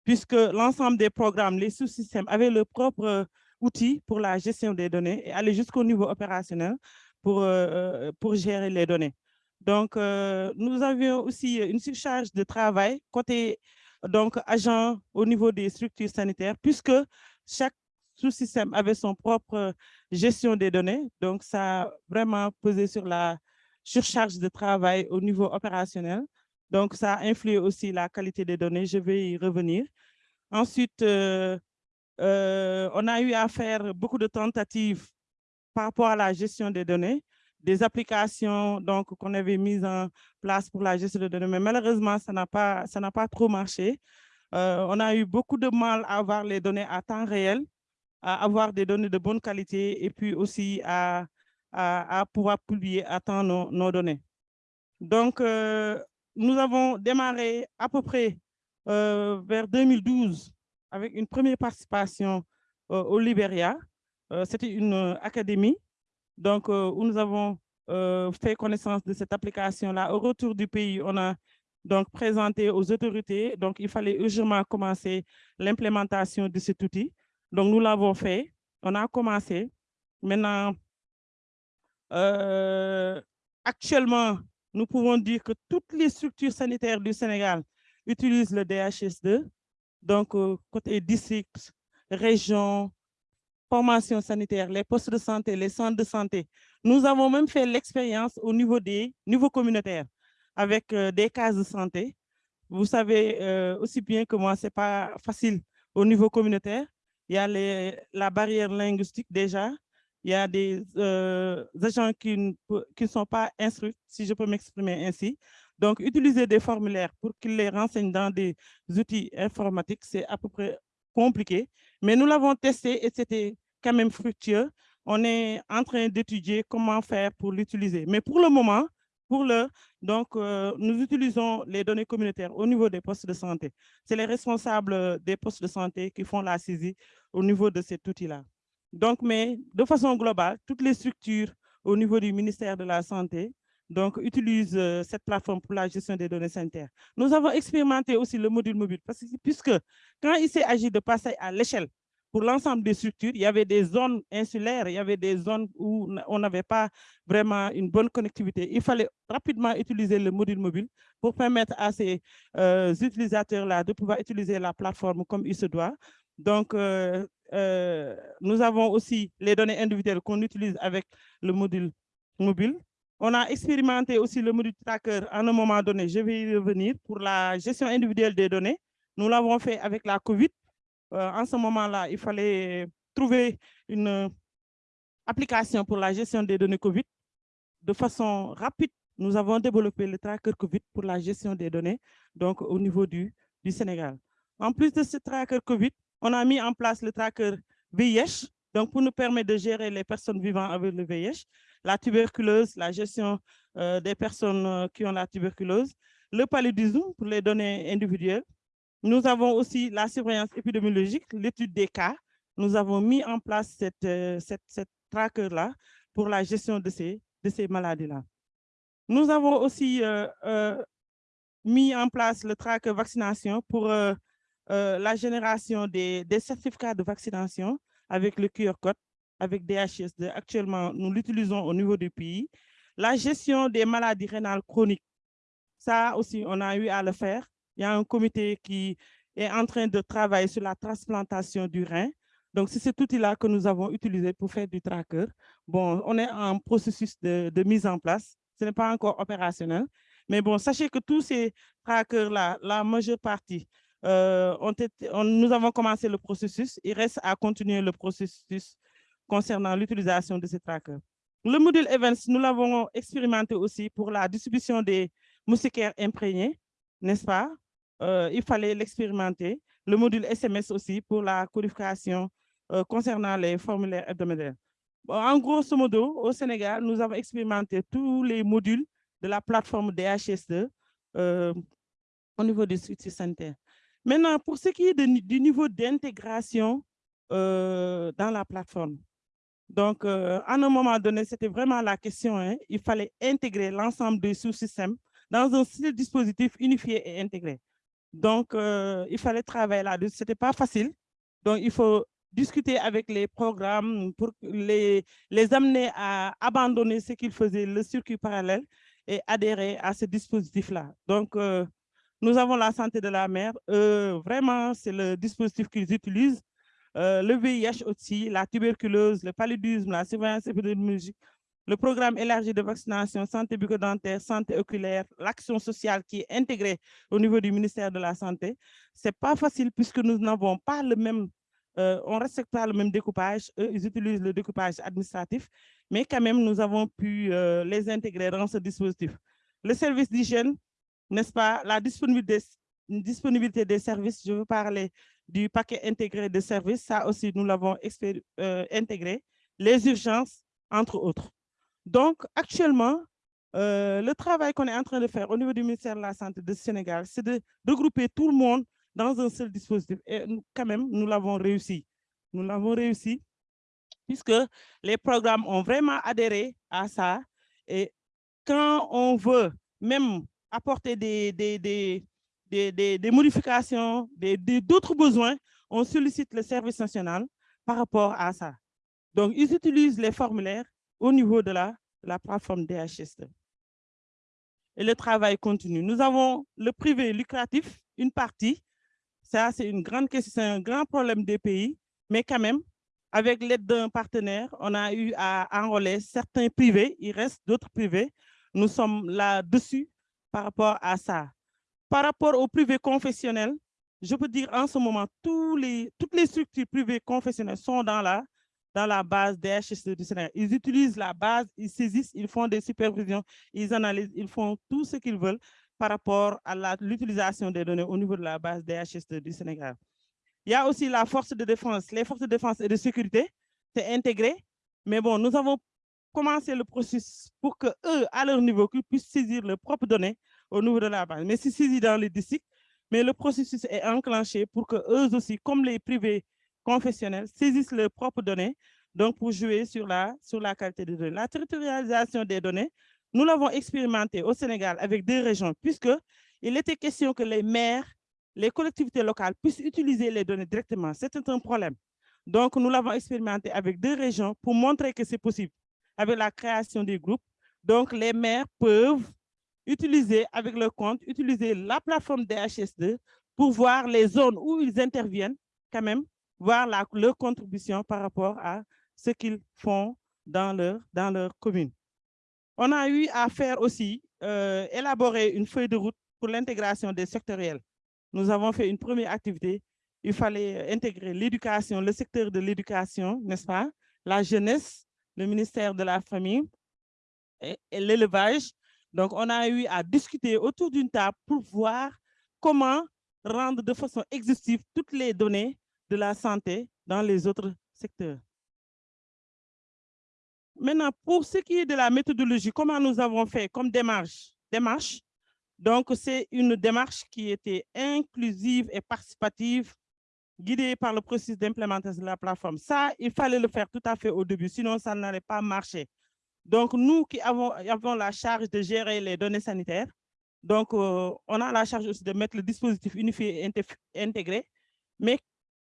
puisque l'ensemble des programmes, les sous-systèmes avaient leur propre outil pour la gestion des données et aller jusqu'au niveau opérationnel pour, pour gérer les données. Donc, nous avions aussi une surcharge de travail côté donc, agent au niveau des structures sanitaires, puisque chaque sous-système avait son propre gestion des données. Donc, ça a vraiment pesé sur la surcharge de travail au niveau opérationnel. Donc, ça a influé aussi la qualité des données. Je vais y revenir. Ensuite, euh, euh, on a eu à faire beaucoup de tentatives par rapport à la gestion des données, des applications qu'on avait mises en place pour la gestion des données, mais malheureusement, ça n'a pas, pas trop marché. Euh, on a eu beaucoup de mal à avoir les données à temps réel, à avoir des données de bonne qualité et puis aussi à, pouvoir publier à temps nos, données. Donc, euh, nous avons démarré à peu près euh, vers 2012 avec une première participation au Libéria. C'était une académie donc, où nous avons fait connaissance de cette application-là. Au retour du pays, on a donc présenté aux autorités. Donc, il fallait urgemment commencer l'implémentation de cet outil. Donc, nous l'avons fait. On a commencé. Maintenant, euh, actuellement, nous pouvons dire que toutes les structures sanitaires du Sénégal utilisent le DHS2. Donc, euh, côté district, région, formation sanitaire, les postes de santé, les centres de santé. Nous avons même fait l'expérience au niveau des niveaux communautaires avec euh, des cases de santé. Vous savez aussi bien que moi, ce n'est pas facile au niveau communautaire. Il y a la barrière linguistique déjà. Il y a des euh, agents qui ne sont pas instruits, si je peux m'exprimer ainsi. Donc, utiliser des formulaires pour qu'ils les renseignent dans des outils informatiques, c'est à peu près compliqué. Mais nous l'avons testé et c'était quand même fructueux. On est en train d'étudier comment faire pour l'utiliser. Mais pour le moment, pour le, donc, euh, nous utilisons les données communautaires au niveau des postes de santé. C'est les responsables des postes de santé qui font la saisie au niveau de cet outil-là. Donc, mais de façon globale, toutes les structures au niveau du ministère de la Santé donc, utilisent euh, cette plateforme pour la gestion des données sanitaires. Nous avons expérimenté aussi le module mobile, parce que, puisque quand il agi de passer à l'échelle pour l'ensemble des structures, il y avait des zones insulaires, il y avait des zones où on n'avait pas vraiment une bonne connectivité. Il fallait rapidement utiliser le module mobile pour permettre à ces euh, utilisateurs-là de pouvoir utiliser la plateforme comme il se doit. Donc, euh, euh, nous avons aussi les données individuelles qu'on utilise avec le module mobile. On a expérimenté aussi le module tracker à un moment donné. Je vais y revenir pour la gestion individuelle des données. Nous l'avons fait avec la COVID en ce moment-là, il fallait trouver une application pour la gestion des données COVID. De façon rapide, nous avons développé le tracker COVID pour la gestion des données, donc au niveau du, du Sénégal. En plus de ce tracker COVID, on a mis en place le tracker VIH, donc pour nous permettre de gérer les personnes vivant avec le VIH, la tuberculose, la gestion euh, des personnes euh, qui ont la tuberculose, le paludisme pour les données individuelles, nous avons aussi la surveillance épidémiologique, l'étude des cas. Nous avons mis en place cette, euh, cette, cette tracker-là pour la gestion de ces, de ces maladies-là. Nous avons aussi euh, euh, mis en place le tracker vaccination pour la génération des, des, certificats de vaccination avec le QR code, avec DHS2. Actuellement, nous l'utilisons au niveau du pays. La gestion des maladies rénales chroniques, ça aussi, on a eu à le faire il y a un comité qui est en train de travailler sur la transplantation du rein. Donc, c'est cet outil-là que nous avons utilisé pour faire du tracker. Bon, on est en processus de, mise en place. Ce n'est pas encore opérationnel. Mais bon, sachez que tous ces trackers-là, la majeure partie, euh, nous avons commencé le processus. Il reste à continuer le processus concernant l'utilisation de ces trackers. Le module Events, nous l'avons expérimenté aussi pour la distribution des moustiquaires imprégnés, n'est-ce pas? Euh, il fallait l'expérimenter. Le module SMS aussi pour la codification euh, concernant les formulaires hebdomadaires. en grosso modo, au Sénégal, nous avons expérimenté tous les modules de la plateforme DHS2 euh, au niveau des structures sanitaires. Maintenant, pour ce qui est du niveau d'intégration dans la plateforme, donc, à un moment donné, c'était vraiment la question, hein, il fallait intégrer l'ensemble des sous-systèmes dans un dispositif unifié et intégré. Donc, euh, il fallait travailler là-dessus. Ce n'était pas facile. Donc, il faut discuter avec les programmes pour les, les amener à abandonner ce qu'ils faisaient, le circuit parallèle, et adhérer à ce dispositif-là. Donc, euh, nous avons la santé de la mère. Euh, vraiment, c'est le dispositif qu'ils utilisent. Euh, le VIH aussi, la tuberculose, le paludisme, la surveillance épidémiologique, le programme élargi de vaccination, santé bucco-dentaire, santé oculaire, l'action sociale qui est intégrée au niveau du ministère de la Santé. Ce n'est pas facile puisque nous n'avons pas le même, euh, on ne respecte pas le même découpage. Eux, ils utilisent le découpage administratif, mais quand même, nous avons pu euh, les intégrer dans ce dispositif. Le service d'hygiène, n'est-ce pas, la disponibilité, des services, je veux parler du paquet intégré de services, ça aussi, nous l'avons euh, intégré, les urgences, entre autres. Donc, actuellement, euh, le travail qu'on est en train de faire au niveau du ministère de la Santé du Sénégal, c'est de regrouper tout le monde dans un seul dispositif. Et quand même, nous l'avons réussi. Nous l'avons réussi puisque les programmes ont vraiment adhéré à ça. Et quand on veut même apporter des, des, des, des, des modifications, d'autres besoins, on sollicite le service national par rapport à ça. Donc, ils utilisent les formulaires au niveau de la, la plateforme DHS. Et le travail continue. Nous avons le privé lucratif, une partie. Ça, c'est une grande question, c'est un grand problème des pays, mais quand même, avec l'aide d'un partenaire, on a eu à enrôler certains privés, il reste d'autres privés. Nous sommes là-dessus par rapport à ça. Par rapport au privé confessionnel, je peux dire en ce moment, tous les, toutes les structures privées confessionnelles sont dans la, dans la base des HSE du Sénégal. Ils utilisent la base, ils saisissent, ils font des supervisions, ils analysent, ils font tout ce qu'ils veulent par rapport à l'utilisation des données au niveau de la base des HSE du Sénégal. Il y a aussi la force de défense. Les forces de défense et de sécurité, c'est intégré. Mais bon, nous avons commencé le processus pour que eux, à leur niveau, qu'ils puissent saisir leurs propres données au niveau de la base. Mais c'est saisi dans les districts, mais le processus est enclenché pour que eux aussi, comme les privés confessionnels saisissent leurs propres données, donc pour jouer sur la, sur la qualité des données. La territorialisation des données, nous l'avons expérimenté au Sénégal avec deux régions, puisqu'il était question que les maires, les collectivités locales puissent utiliser les données directement. C'était un problème. Donc, nous l'avons expérimenté avec deux régions pour montrer que c'est possible avec la création des groupes. Donc, les maires peuvent utiliser avec leur compte, utiliser la plateforme DHS2 pour voir les zones où ils interviennent quand même voir leur contribution par rapport à ce qu'ils font dans leur, dans leur commune. On a eu à faire aussi, euh, élaborer une feuille de route pour l'intégration des sectoriels. Nous avons fait une première activité. Il fallait intégrer l'éducation, le secteur de l'éducation, n'est-ce pas? La jeunesse, le ministère de la Famille et l'élevage. Donc, on a eu à discuter autour d'une table pour voir comment rendre de façon exhaustive toutes les données de la santé dans les autres secteurs. Maintenant, pour ce qui est de la méthodologie, comment nous avons fait comme démarche, démarche? Donc, c'est une démarche qui était inclusive et participative, guidée par le processus d'implémentation de la plateforme. Ça, il fallait le faire tout à fait au début, sinon ça n'allait pas marcher. Donc, nous qui avons, avons, la charge de gérer les données sanitaires, donc euh, on a la charge aussi de mettre le dispositif unifié et intégré, mais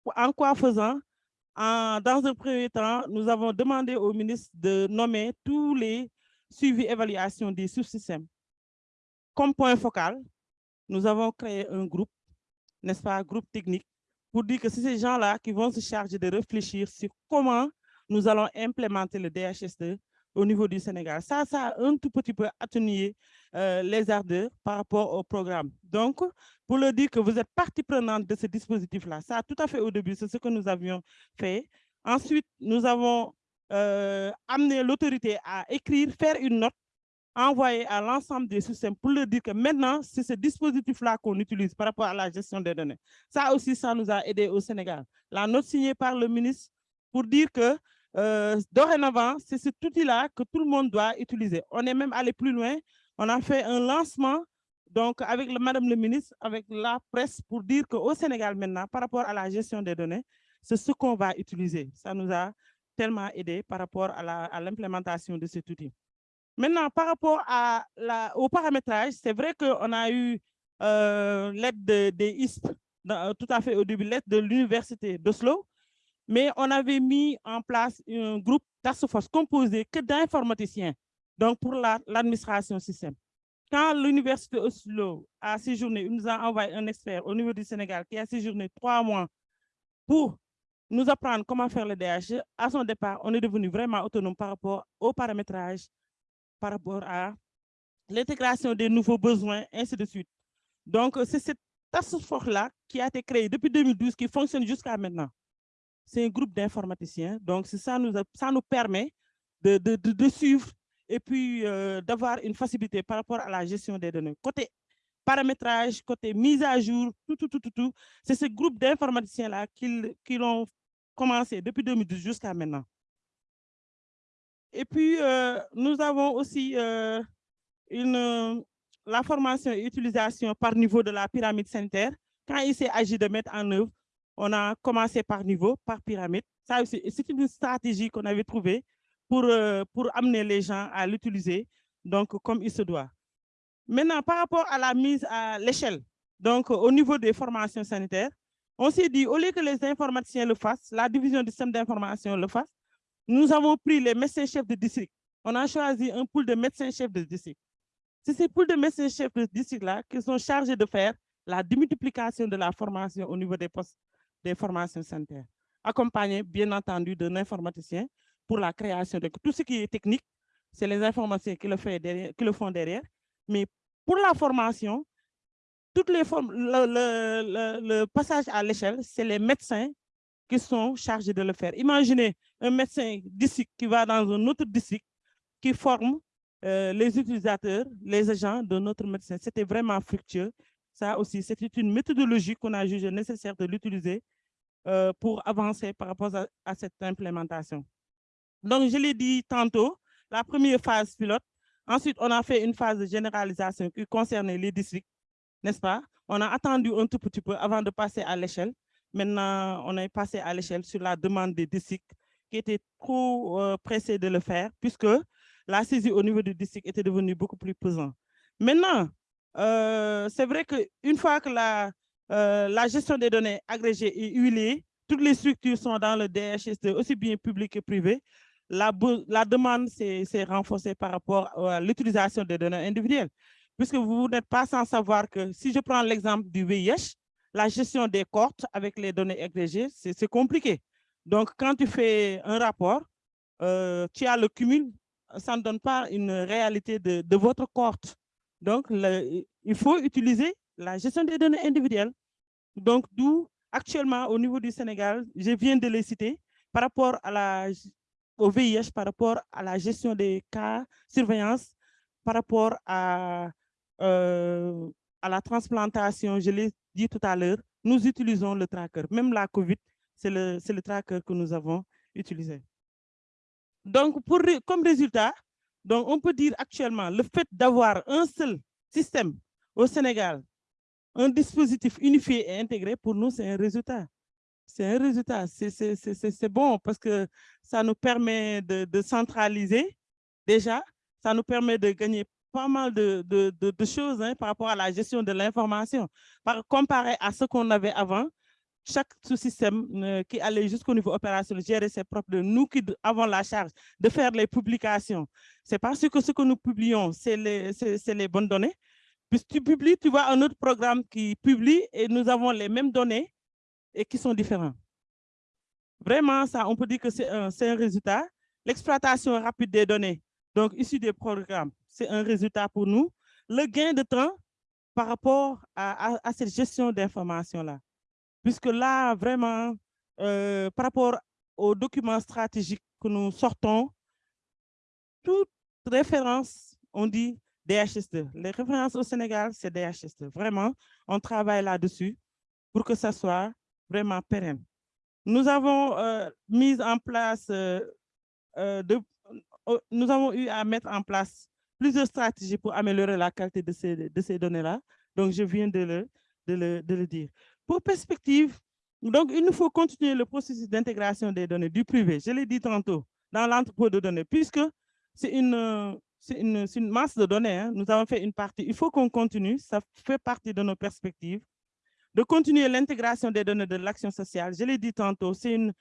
en quoi faisant Dans un premier temps, nous avons demandé au ministre de nommer tous les suivis évaluations des sous-systèmes. Comme point focal, nous avons créé un groupe, n'est-ce pas, groupe technique, pour dire que c'est ces gens-là qui vont se charger de réfléchir sur comment nous allons implémenter le DHS2 au niveau du Sénégal. Ça, ça a un tout petit peu atténué euh, les ardeurs par rapport au programme. Donc, pour le dire que vous êtes partie prenante de ce dispositif-là, ça, tout à fait au début, c'est ce que nous avions fait. Ensuite, nous avons euh, amené l'autorité à écrire, faire une note, envoyer à l'ensemble des systèmes pour leur dire que maintenant, c'est ce dispositif-là qu'on utilise par rapport à la gestion des données. Ça aussi, ça nous a aidé au Sénégal. La note signée par le ministre pour dire que euh, dorénavant, c'est cet outil-là que tout le monde doit utiliser. On est même allé plus loin. On a fait un lancement donc avec Madame le ministre, avec la presse, pour dire qu'au Sénégal maintenant, par rapport à la gestion des données, c'est ce qu'on va utiliser. Ça nous a tellement aidé par rapport à l'implémentation de cet outil. Maintenant, par rapport à la, au paramétrage, c'est vrai qu'on a eu euh, l'aide des de ISP, tout à fait au début, l'aide de l'université d'Oslo, mais on avait mis en place un groupe task force composé que d'informaticiens, donc pour la- l'administration système. Quand l'université Oslo a séjourné, il nous a envoyé un expert au niveau du Sénégal qui a séjourné trois mois pour nous apprendre comment faire le DH. À son départ, on est devenu vraiment autonome par rapport au paramétrage, par rapport à l'intégration des nouveaux besoins, ainsi de suite. Donc, c'est cette task force-là qui a été créée depuis 2012, qui fonctionne jusqu'à maintenant. C'est un groupe d'informaticiens. Donc, ça, nous, ça nous permet de, de, suivre et puis euh, d'avoir une facilité par rapport à la gestion des données. Côté paramétrage, côté mise à jour, tout, tout, tout, tout, tout. C'est ce groupe d'informaticiens-là qui, qui l'ont commencé depuis 2012 jusqu'à maintenant. Et puis, euh, nous avons aussi euh, une, la formation et utilisation par niveau de la pyramide sanitaire. Quand il s'est agi de mettre en œuvre, on a commencé par niveau, par pyramide. Ça, c'est une stratégie qu'on avait trouvée pour, euh, pour amener les gens à l'utiliser, donc comme il se doit. Maintenant, par rapport à la mise à l'échelle, donc au niveau des formations sanitaires, on s'est dit, au lieu que les informaticiens le fassent, la division du système d'information le fasse, nous avons pris les médecins-chefs de district. On a choisi un pool de médecins-chefs de district. C'est ces pools de médecins-chefs de district-là qui sont chargés de faire la démultiplication de la formation au niveau des postes des formations sanitaires, accompagnés, bien entendu, d'un informaticien pour la création de tout ce qui est technique, c'est les informaticiens qui le, font derrière. Mais pour la formation, toutes le, passage à l'échelle, c'est les médecins qui sont chargés de le faire. Imaginez un médecin d'ici qui va dans un autre district qui forme euh, les utilisateurs, les agents de notre médecin. C'était vraiment fructueux. Ça aussi, c'était une méthodologie qu'on a jugé nécessaire de l'utiliser euh, pour avancer par rapport à, cette implémentation. Donc, je l'ai dit tantôt, la première phase pilote. Ensuite, on a fait une phase de généralisation qui concernait les districts, n'est-ce pas? On a attendu un tout petit peu avant de passer à l'échelle. Maintenant, on est passé à l'échelle sur la demande des districts qui étaient trop euh, pressés de le faire puisque la saisie au niveau du district était devenue beaucoup plus pesante. Maintenant, euh, c'est vrai qu'une fois que la, euh, la gestion des données agrégées est huilée, toutes les structures sont dans le DHST, aussi bien public que privé, la, demande s'est renforcée par rapport à l'utilisation des données individuelles. Puisque vous n'êtes pas sans savoir que si je prends l'exemple du VIH, la gestion des cohortes avec les données agrégées, c'est compliqué. Donc, quand tu fais un rapport, euh, tu as le cumul, ça ne donne pas une réalité de, votre cohorte. Donc, il faut utiliser la gestion des données individuelles. Donc, d'où actuellement au niveau du Sénégal, je viens de les citer, par rapport à la, au VIH, par rapport à la gestion des cas, surveillance, par rapport à, euh, à la transplantation, je l'ai dit tout à l'heure, nous utilisons le tracker. Même la COVID, c'est le, le tracker que nous avons utilisé. Donc, pour, comme résultat, donc on peut dire actuellement, le fait d'avoir un seul système au Sénégal, un dispositif unifié et intégré, pour nous, c'est un résultat. C'est un résultat. C'est- bon parce que ça nous permet de, de centraliser déjà, ça nous permet de gagner pas mal de, de- choses hein, par rapport à la gestion de l'information. Par comparé à ce qu'on avait avant, chaque sous-système euh, qui allait jusqu'au niveau opérationnel gérer ses propres nous qui avons la charge de faire les publications. C'est parce que ce que nous publions, c'est les, les bonnes données. Puis tu publies, tu vois un autre programme qui publie et nous avons les mêmes données et qui sont différents. Vraiment, ça, on peut dire que c'est un, un résultat. L'exploitation rapide des données, donc issu des programmes, c'est un résultat pour nous. Le gain de temps par rapport à, à- à cette gestion d'informations-là. Puisque là, vraiment, euh, par rapport aux documents stratégiques que nous sortons, toute référence, on dit DHS2. Les références au Sénégal, c'est DHS2. Vraiment, on travaille là-dessus pour que ça soit vraiment pérenne. Nous avons euh, mis en place, euh, euh, nous avons eu à mettre en place plusieurs stratégies pour améliorer la qualité de ces, données-là. Donc, je viens de le, de le, dire. Pour perspective, donc, il nous faut continuer le processus d'intégration des données du privé, je l'ai dit tantôt, dans l'entrepôt de données, puisque c'est une, c'est une, masse de données. hein. Nous avons fait une partie. Il faut qu'on continue. Ça fait partie de nos perspectives. De continuer l'intégration des données de l'action sociale. Je l'ai dit tantôt, c'est une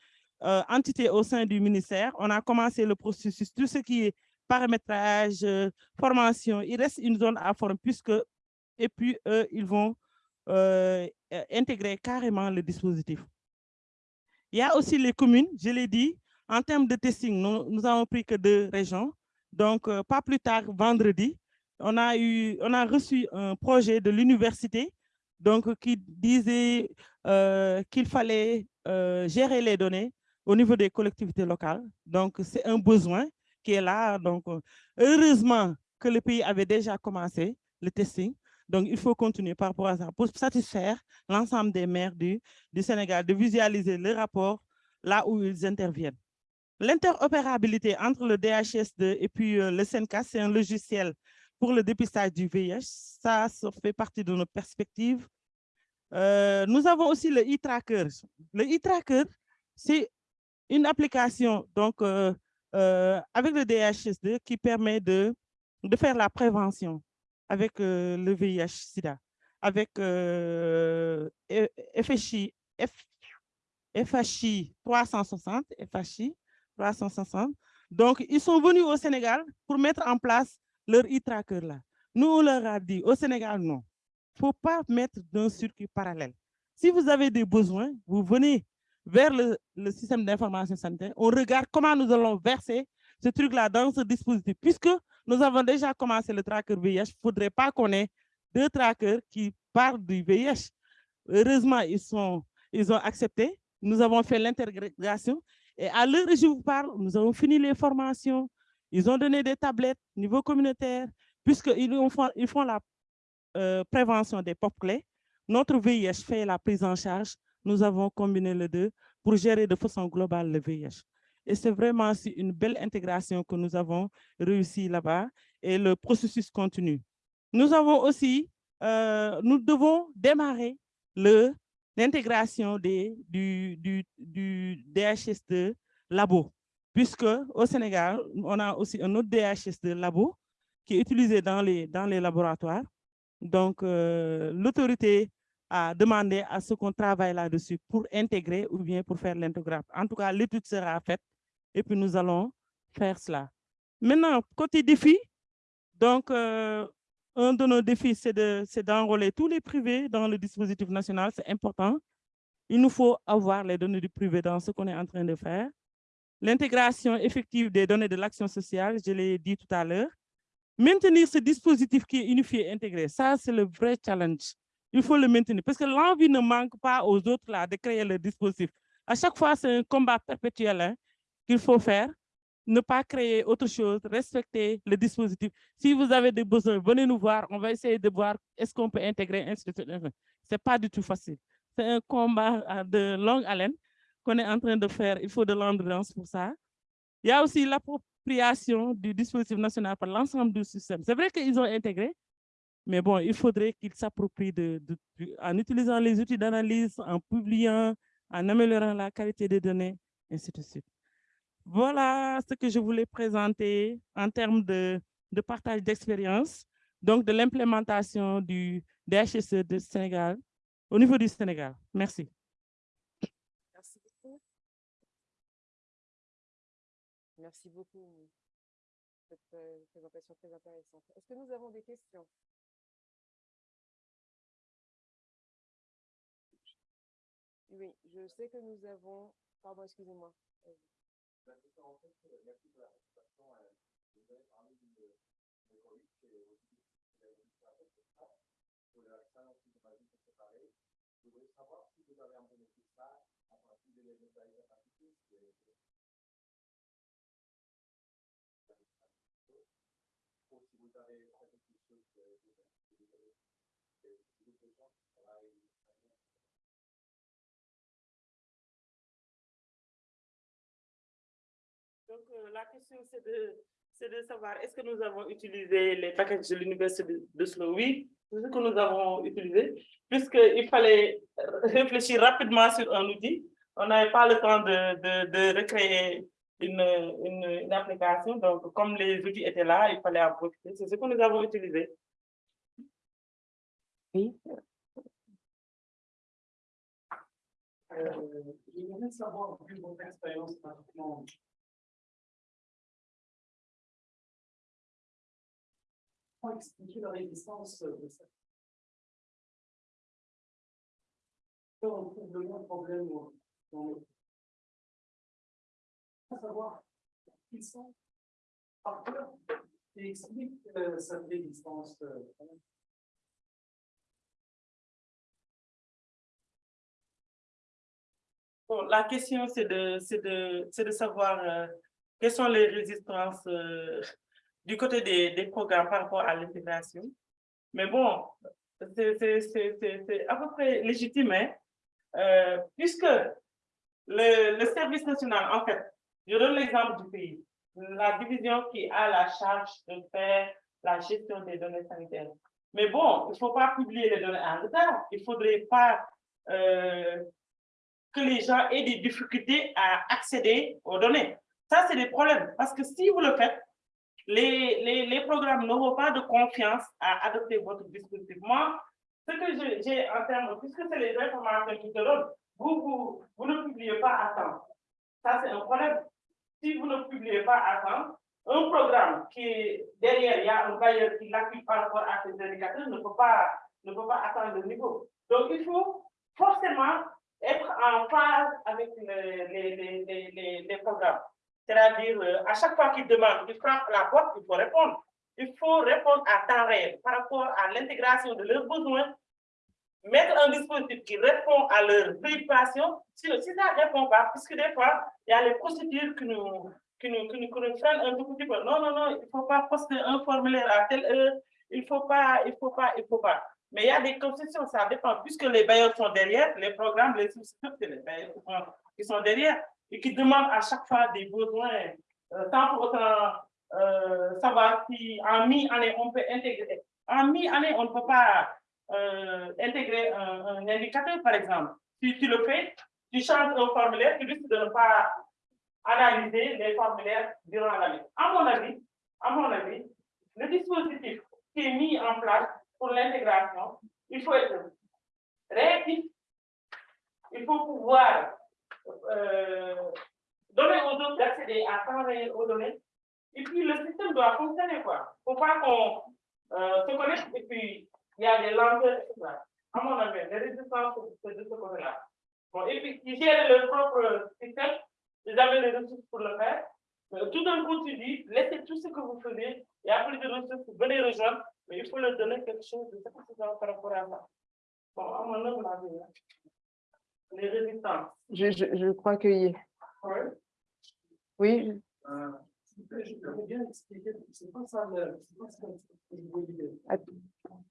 euh, entité au sein du ministère. On a commencé le processus, tout ce qui est paramétrage, euh, formation. Il reste une zone à former puisque, et puis eux, ils vont euh, intégrer carrément le dispositif. Il y a aussi les communes, je l'ai dit, en termes de testing, nous, nous avons pris que deux régions. Donc, pas plus tard, vendredi, on a, eu, on a reçu un projet de l'université donc qui disait qu'il fallait gérer les données au niveau des collectivités locales. Donc, c'est un besoin qui est là. Donc, heureusement que le pays avait déjà commencé le testing. Donc, il faut continuer par rapport à ça pour satisfaire l'ensemble des maires du, Sénégal, de visualiser le rapport là où ils interviennent. L'interopérabilité entre le DHS2 et puis le SENCA, c'est un logiciel pour le dépistage du VIH. Ça, ça fait partie de nos perspectives. nous avons aussi le e-tracker. Le e-tracker, c'est une application donc, avec le DHS2 qui permet de, de faire la prévention avec le VIH-Sida, avec FHI, FHI 360, FHI 360. Donc, ils sont venus au Sénégal pour mettre en place leur e-tracker là. Nous, on leur a dit, au Sénégal, non. Il ne faut pas mettre d'un circuit parallèle. Si vous avez des besoins, vous venez vers le, système d'information sanitaire, on regarde comment nous allons verser ce truc-là dans ce dispositif. Puisque nous avons déjà commencé le tracker VIH, il ne faudrait pas qu'on ait deux trackers qui parlent du VIH. Heureusement, ils, sont, ils ont accepté. Nous avons fait l'intégration. Et à l'heure où je vous parle, nous avons fini les formations. Ils ont donné des tablettes niveau communautaire, puisqu'ils ils font la euh, prévention des pop clés. Notre VIH fait la prise en charge. Nous avons combiné les deux pour gérer de façon globale le VIH. Et c'est vraiment une belle intégration que nous avons réussi là-bas et le processus continue. Nous avons aussi, euh, nous devons démarrer l'intégration du, du, du DHS2 labo, puisque au Sénégal, on a aussi un autre DHS2 labo qui est utilisé dans les, dans les laboratoires. Donc, euh, l'autorité a demandé à ce qu'on travaille là-dessus pour intégrer ou bien pour faire l'intégrateur. En tout cas, l'étude sera faite et puis nous allons faire cela. Maintenant, côté défi, donc, euh, un de nos défis, c'est d'enrôler tous les privés dans le dispositif national, c'est important. Il nous faut avoir les données du privé dans ce qu'on est en train de faire. L'intégration effective des données de l'action sociale, je l'ai dit tout à l'heure. Maintenir ce dispositif qui est unifié et intégré, ça c'est le vrai challenge. Il faut le maintenir parce que l'envie ne manque pas aux autres là, de créer le dispositif. À chaque fois, c'est un combat perpétuel hein, qu'il faut faire. Ne pas créer autre chose, respecter le dispositif. Si vous avez des besoins, venez nous voir. On va essayer de voir est-ce qu'on peut intégrer. Ce n'est pas du tout facile. C'est un combat de longue haleine qu'on est en train de faire. Il faut de l'endurance pour ça. Il y a aussi l'appropriation du dispositif national par l'ensemble du système. C'est vrai qu'ils ont intégré, mais bon, il faudrait qu'ils s'approprient en utilisant les outils d'analyse, en publiant, en améliorant la qualité des données, ainsi de suite. Voilà ce que je voulais présenter en termes de, partage d'expérience, donc de l'implémentation du DHSE de Sénégal, au niveau du Sénégal. Merci. Merci beaucoup. Merci beaucoup. Cette euh, présentation très intéressante. Est-ce que nous avons des questions? Oui, je sais que nous avons... Pardon, excusez-moi. Je voudrais savoir si vous avez implémenté ça à partir de hépatitis. Ou si vous avez fait quelque chose de de gens qui travaillent Donc, euh, la question, c'est de, de savoir, est-ce que nous avons utilisé les packages de l'Université de, de Slow Oui, c'est ce que nous avons utilisé, puisqu'il fallait réfléchir rapidement sur un outil. On n'avait pas le temps de, de, de recréer une, une, une, application. Donc, comme les outils étaient là, il fallait en profiter. C'est ce que nous avons utilisé. Oui. Euh, je voudrais savoir, vu votre expérience Expliquer la résistance de ça On trouve le moins de problèmes dans le. Faut savoir qui sont par cœur et explique euh, cette résistance. Euh, Bon, la question, c'est de, de, de savoir euh, quelles sont les résistances euh, du côté des, programmes par rapport à l'intégration. Mais bon, c'est à peu près légitime, hein, euh, puisque le, le, service national, en fait, je donne l'exemple du pays, la division qui a la charge de faire la gestion des données sanitaires. Mais bon, il ne faut pas publier les données en retard. Il ne faudrait pas euh, que les gens aient des difficultés à accéder aux données. Ça, c'est des problèmes. Parce que si vous le faites, les, les, les programmes n'auront pas de confiance à adopter votre dispositif. Moi, ce que j'ai en termes, puisque c'est les informations qui te donnent, vous, vous, vous ne publiez pas à temps. Ça, c'est un problème. Si vous ne publiez pas à temps, un programme qui est derrière, il y a un bailleur qui l'appuie par rapport à ces indicateurs, ne peut pas, ne peut pas atteindre le niveau. Donc, il faut forcément être en phase avec les, les, les, les programmes. C'est-à-dire, euh, à chaque fois qu'ils demandent, qu'ils frappent la porte, il faut répondre. Il faut répondre à temps réel par rapport à l'intégration de leurs besoins, mettre un dispositif qui répond à leurs préoccupations. Si, ça ne répond pas, puisque des fois, il y a les procédures qui nous, qui nous, qui nous, freinent un tout petit. Non, non, non, il ne faut pas poster un formulaire à telle heure, il ne faut pas, il ne faut pas, il ne faut pas. Mais il y a des concessions, ça dépend, puisque les bailleurs sont derrière, les programmes, les souscripteurs, c'est les bailleurs qui sont derrière et qui demandent à chaque fois des besoins, euh, sans pour autant euh, savoir si en mi-année on peut intégrer. En mi-année, on ne peut pas euh, intégrer un, un, indicateur, par exemple. Si tu le fais, tu changes un formulaire, tu risques de ne pas analyser les formulaires durant l'année. À mon avis, à mon avis, le dispositif qui est mis en place pour l'intégration, il faut être réactif, il faut pouvoir euh, donner aux autres d'accéder à temps aux données, et puis le système doit fonctionner, quoi. Faut pas qu'on euh, se connecte et puis il y a des lenteurs, etc. À mon avis, les résistances, c'est de ce côté-là. Bon, et puis, ils gèrent leur propre système, ils avaient les ressources pour le faire. Mais tout d'un coup, tu dis, laissez tout ce que vous faisiez, il y a plus de ressources, venez rejoindre, mais il faut leur donner quelque chose de satisfaisant par rapport à ça. Bon, à mon avis, les résistances. Je, je, je crois que y... Ouais. Oui. Euh, je peux bien expliquer, c'est pas ça le.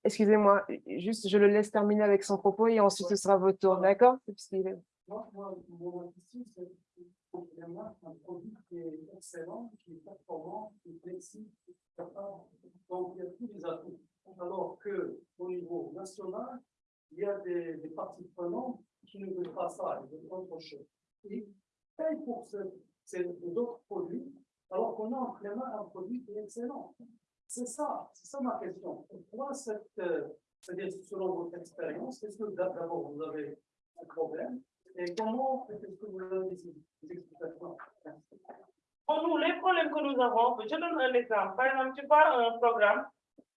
Excusez-moi, juste je le laisse terminer avec son propos et ensuite ce sera votre tour, d'accord? Moi, mon question, c'est un produit qui est excellent, qui est performant, qui est flexible, donc il y a tous les atouts. Alors qu'au niveau national, il y a des, des parties prenantes qui ne veulent pas ça, ils veulent autre chose. Ils payent pour ces autres produits, alors qu'on a en main un produit qui est excellent. C'est ça, c'est ça ma question. Pourquoi cette, euh, c'est-à-dire selon votre expérience, est-ce que d'abord vous avez un problème? Et comment est-ce que vous avez des explications Pour nous, les problèmes que nous avons, je donne un exemple. Par exemple, tu parles un programme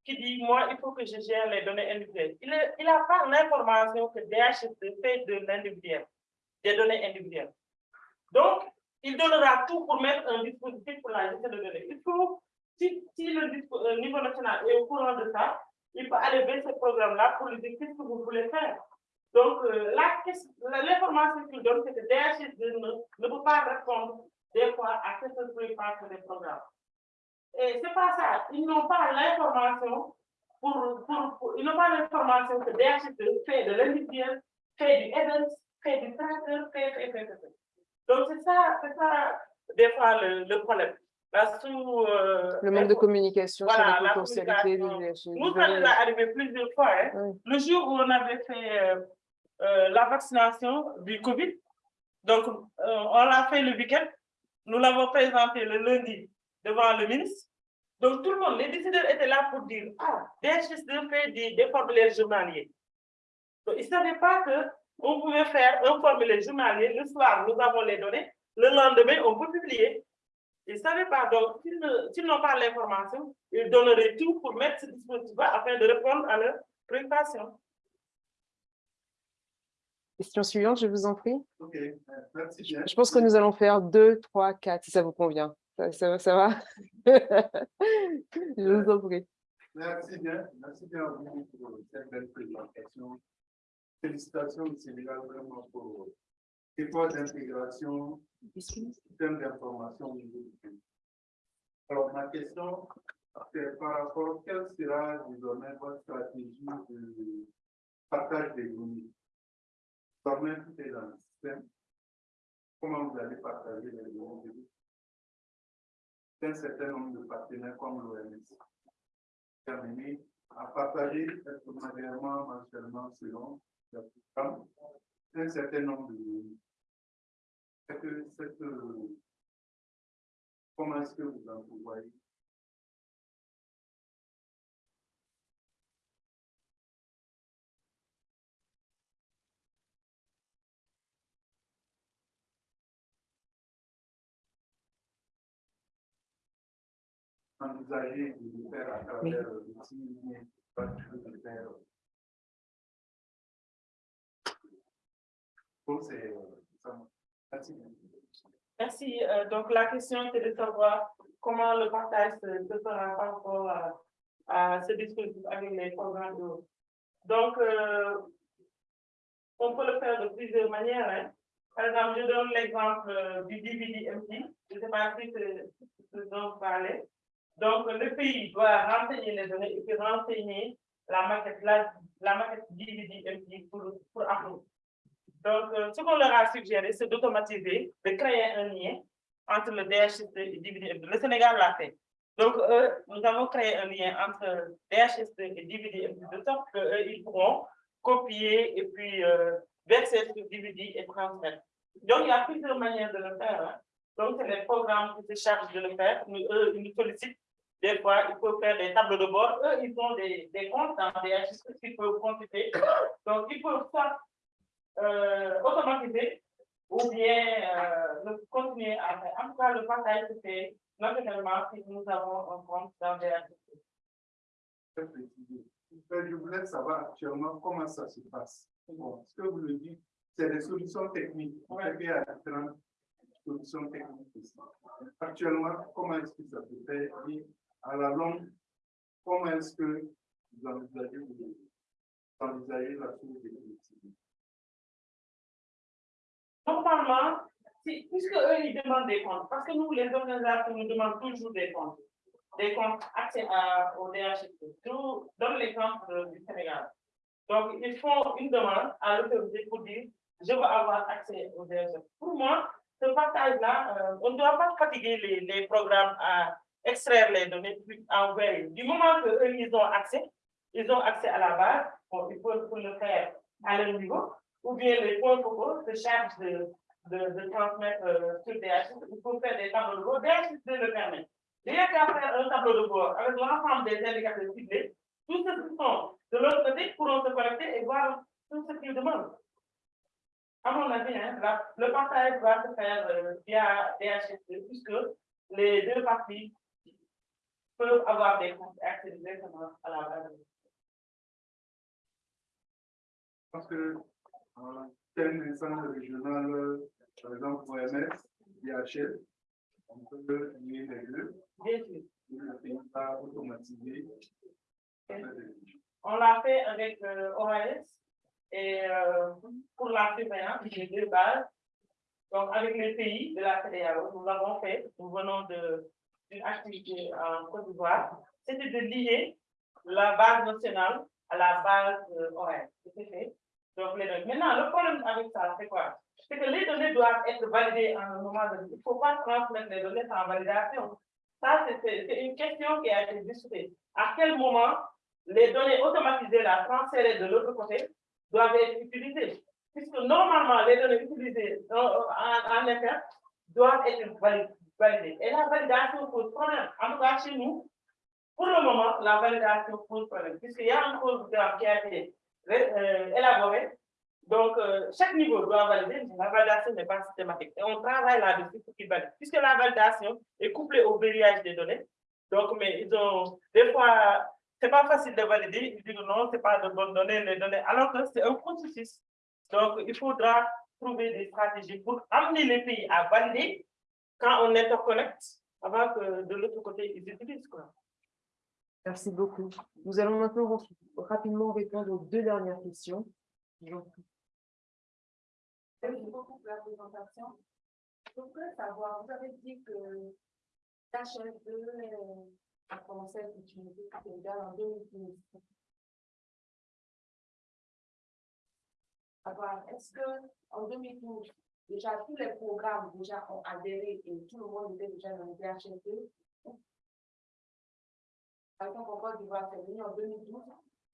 qui dit, moi, il faut que je gère les données individuelles. Il n'a pas l'information que DHS fait de l'individuel, des données individuelles. Donc, il donnera tout pour mettre un dispositif pour la gestion de données. Il faut, si, le euh, niveau national est au courant de ça, il peut aller vers ce programme-là pour lui dire qu'est-ce que vous voulez faire. Donc, euh, l'information qu'il donne, c'est que DHS ne, ne peut pas répondre des fois à cette préoccupation des programmes. Et c'est pas ça. Ils n'ont pas l'information pour, pour, pour, ils n'ont pas l'information que DHS fait de l'individuel, fait du event, fait du tracker, fait, fait, fait, fait. Donc c'est ça, c'est ça, des fois, le, le problème. Là, sous, euh, le manque de communication voilà, sur la potentialité Nous, ça nous est arrivé plusieurs fois. Hein. Oui. Le jour où on avait fait euh, euh, la vaccination du Covid, donc euh, on l'a fait le week-end, nous l'avons présenté le lundi devant le ministre. Donc, tout le monde, les décideurs étaient là pour dire, ah, DHS2 fait des, des formulaires journaliers. Donc, ils ne savaient pas qu'on pouvait faire un formulaire journalier. Le soir, nous avons les données. Le lendemain, on peut publier. Ils ne savaient pas, donc s'ils n'ont pas l'information, ils donneraient tout pour mettre ce dispositif-là afin de répondre à leurs préoccupations. Question suivante, je vous en prie. Ok, euh, merci bien. Je pense que nous allons faire deux, trois, quatre, si ça vous convient. Ça, ça- ça va Je vous en prie. Merci bien, merci bien à pour cette belle présentation. Félicitations Sénégal vraiment pour l'effort d'intégration, système d'information du. Alors, ma question, c'est par rapport, quelle sera désormais votre stratégie de partage des données? Désormais, tout est dans le système? Comment vous allez partager les données? Un certain nombre de partenaires comme l'OMS terminé à partager hebdomadairement, mensuellement, selon le programme, un certain nombre de que cette, euh, comment est-ce que vous en voyez? Envisager de faire à travers l'outil, de faire. Bon, c'est. Merci. Merci. Euh, donc, la question était de savoir comment le partage se fera par rapport à, à ce dispositif avec les programmes d'eau. Donc, euh, on peut le faire de plusieurs manières. hein. Par exemple, je donne l'exemple euh, du DVD-MT. Je ne sais pas si c'est ce dont vous parlez. Donc, le pays doit renseigner les données et puis renseigner la maquette, la, la maquette DVD-MT pour, pour Apple. Donc, euh, ce qu'on leur a suggéré, c'est d'automatiser, de créer un lien entre le DHST et DVD. Le Sénégal l'a fait. Donc, nous avons créé un lien entre DHST et DVD de sorte qu'ils pourront copier et puis euh, verser sur DVD et transmettre. Donc, il y a plusieurs manières de le faire. hein. Donc, c'est les programmes qui se chargent de le faire. Nous, eux, ils nous sollicitent. Des fois, il faut faire des tableaux de bord. Eux, ils ont des, des comptes dans DHST qu'ils peuvent consulter. Donc, ils peuvent soit euh, automatiser ou bien euh, continuer à faire. En tout cas, le partage se fait naturellement si nous avons un compte dans précisé. Euh, Je voulais savoir actuellement comment ça se passe. Bon, ce que vous le dites, c'est des solutions techniques. Ouais. Actuellement, comment est-ce que ça se fait? Et à la longue, comment est-ce que vous envisagez, vous envisagez la chose définitive? Normalement, si, puisque eux, ils demandent des comptes, parce que nous, les organisations, nous demandons toujours des comptes, des comptes accès à, au DHST. Je vous donne l'exemple du Sénégal. Donc, ils font une demande à l'autorité pour dire, je veux avoir accès au DHST. Pour moi, ce partage-là, euh, on ne doit pas fatiguer les, programmes à extraire les données puis envoyer. Du moment qu'eux, ils ont accès, ils ont accès à la base, bon, ils peuvent le faire à leur niveau, ou bien les points focaux se chargent de, de, de transmettre euh, sur DHS. Il faut faire des tableaux de bord. DHS le permet. Rien qu'à faire un tableau de bord avec l'ensemble des indicateurs ciblés, tous ceux qui sont de l'autre côté pourront se connecter et voir tout ce qu'ils demandent. À mon avis, hein, la- le partage va se faire euh, via DHS puisque les deux parties peuvent avoir des comptes accéder directement à la base. Parce que euh, tel instance régional, euh, par exemple, OMS, IHL, on peut lier les deux, Bien sûr. et va automatiser. On l'a fait avec euh, OAS et euh, pour la surveillance, les deux bases. Donc, avec les pays de la CEDEAO, nous l'avons fait. Nous venons d'une activité en Côte d'Ivoire. C'était de lier la base nationale à la base euh, OAS. C'était fait. Donc. Maintenant, le problème avec ça, c'est quoi? C'est que les données doivent être validées en un moment donné. Il ne faut pas transmettre les données sans validation. Ça, c'est- une question qui a été discutée. À quel moment les données automatisées là, transférées de l'autre côté, doivent être utilisées. Puisque normalement, les données utilisées en, en, en interne doivent être vali- validées. Et la validation pose problème. En tout cas, chez nous, pour le moment, la validation pose problème. Puisqu'il y a un programme qui a été euh, élaboré Donc, euh, chaque niveau doit valider, mais la validation n'est pas systématique. Et on travaille là-dessus pour qu'ils valident. Puisque la validation est couplée au verrouillage des données, donc, mais ils ont, des fois, c'est pas facile de valider, ils disent non, c'est pas de bonnes données, les données, alors que c'est un processus. Donc, il faudra trouver des stratégies pour amener les pays à valider quand on interconnecte, avant que de l'autre côté, ils utilisent. Quoi. Merci beaucoup. Nous allons maintenant rapidement répondre aux deux dernières questions. Merci beaucoup pour la présentation. Je voudrais savoir, vous avez dit que l'HF2 a commencé à être utilisé en 2015. Est-ce qu'en 2012, déjà tous les programmes déjà ont adhéré et tout le monde était déjà dans le DHF2 Par exemple, en Côte d'Ivoire, c'est venu en 2012,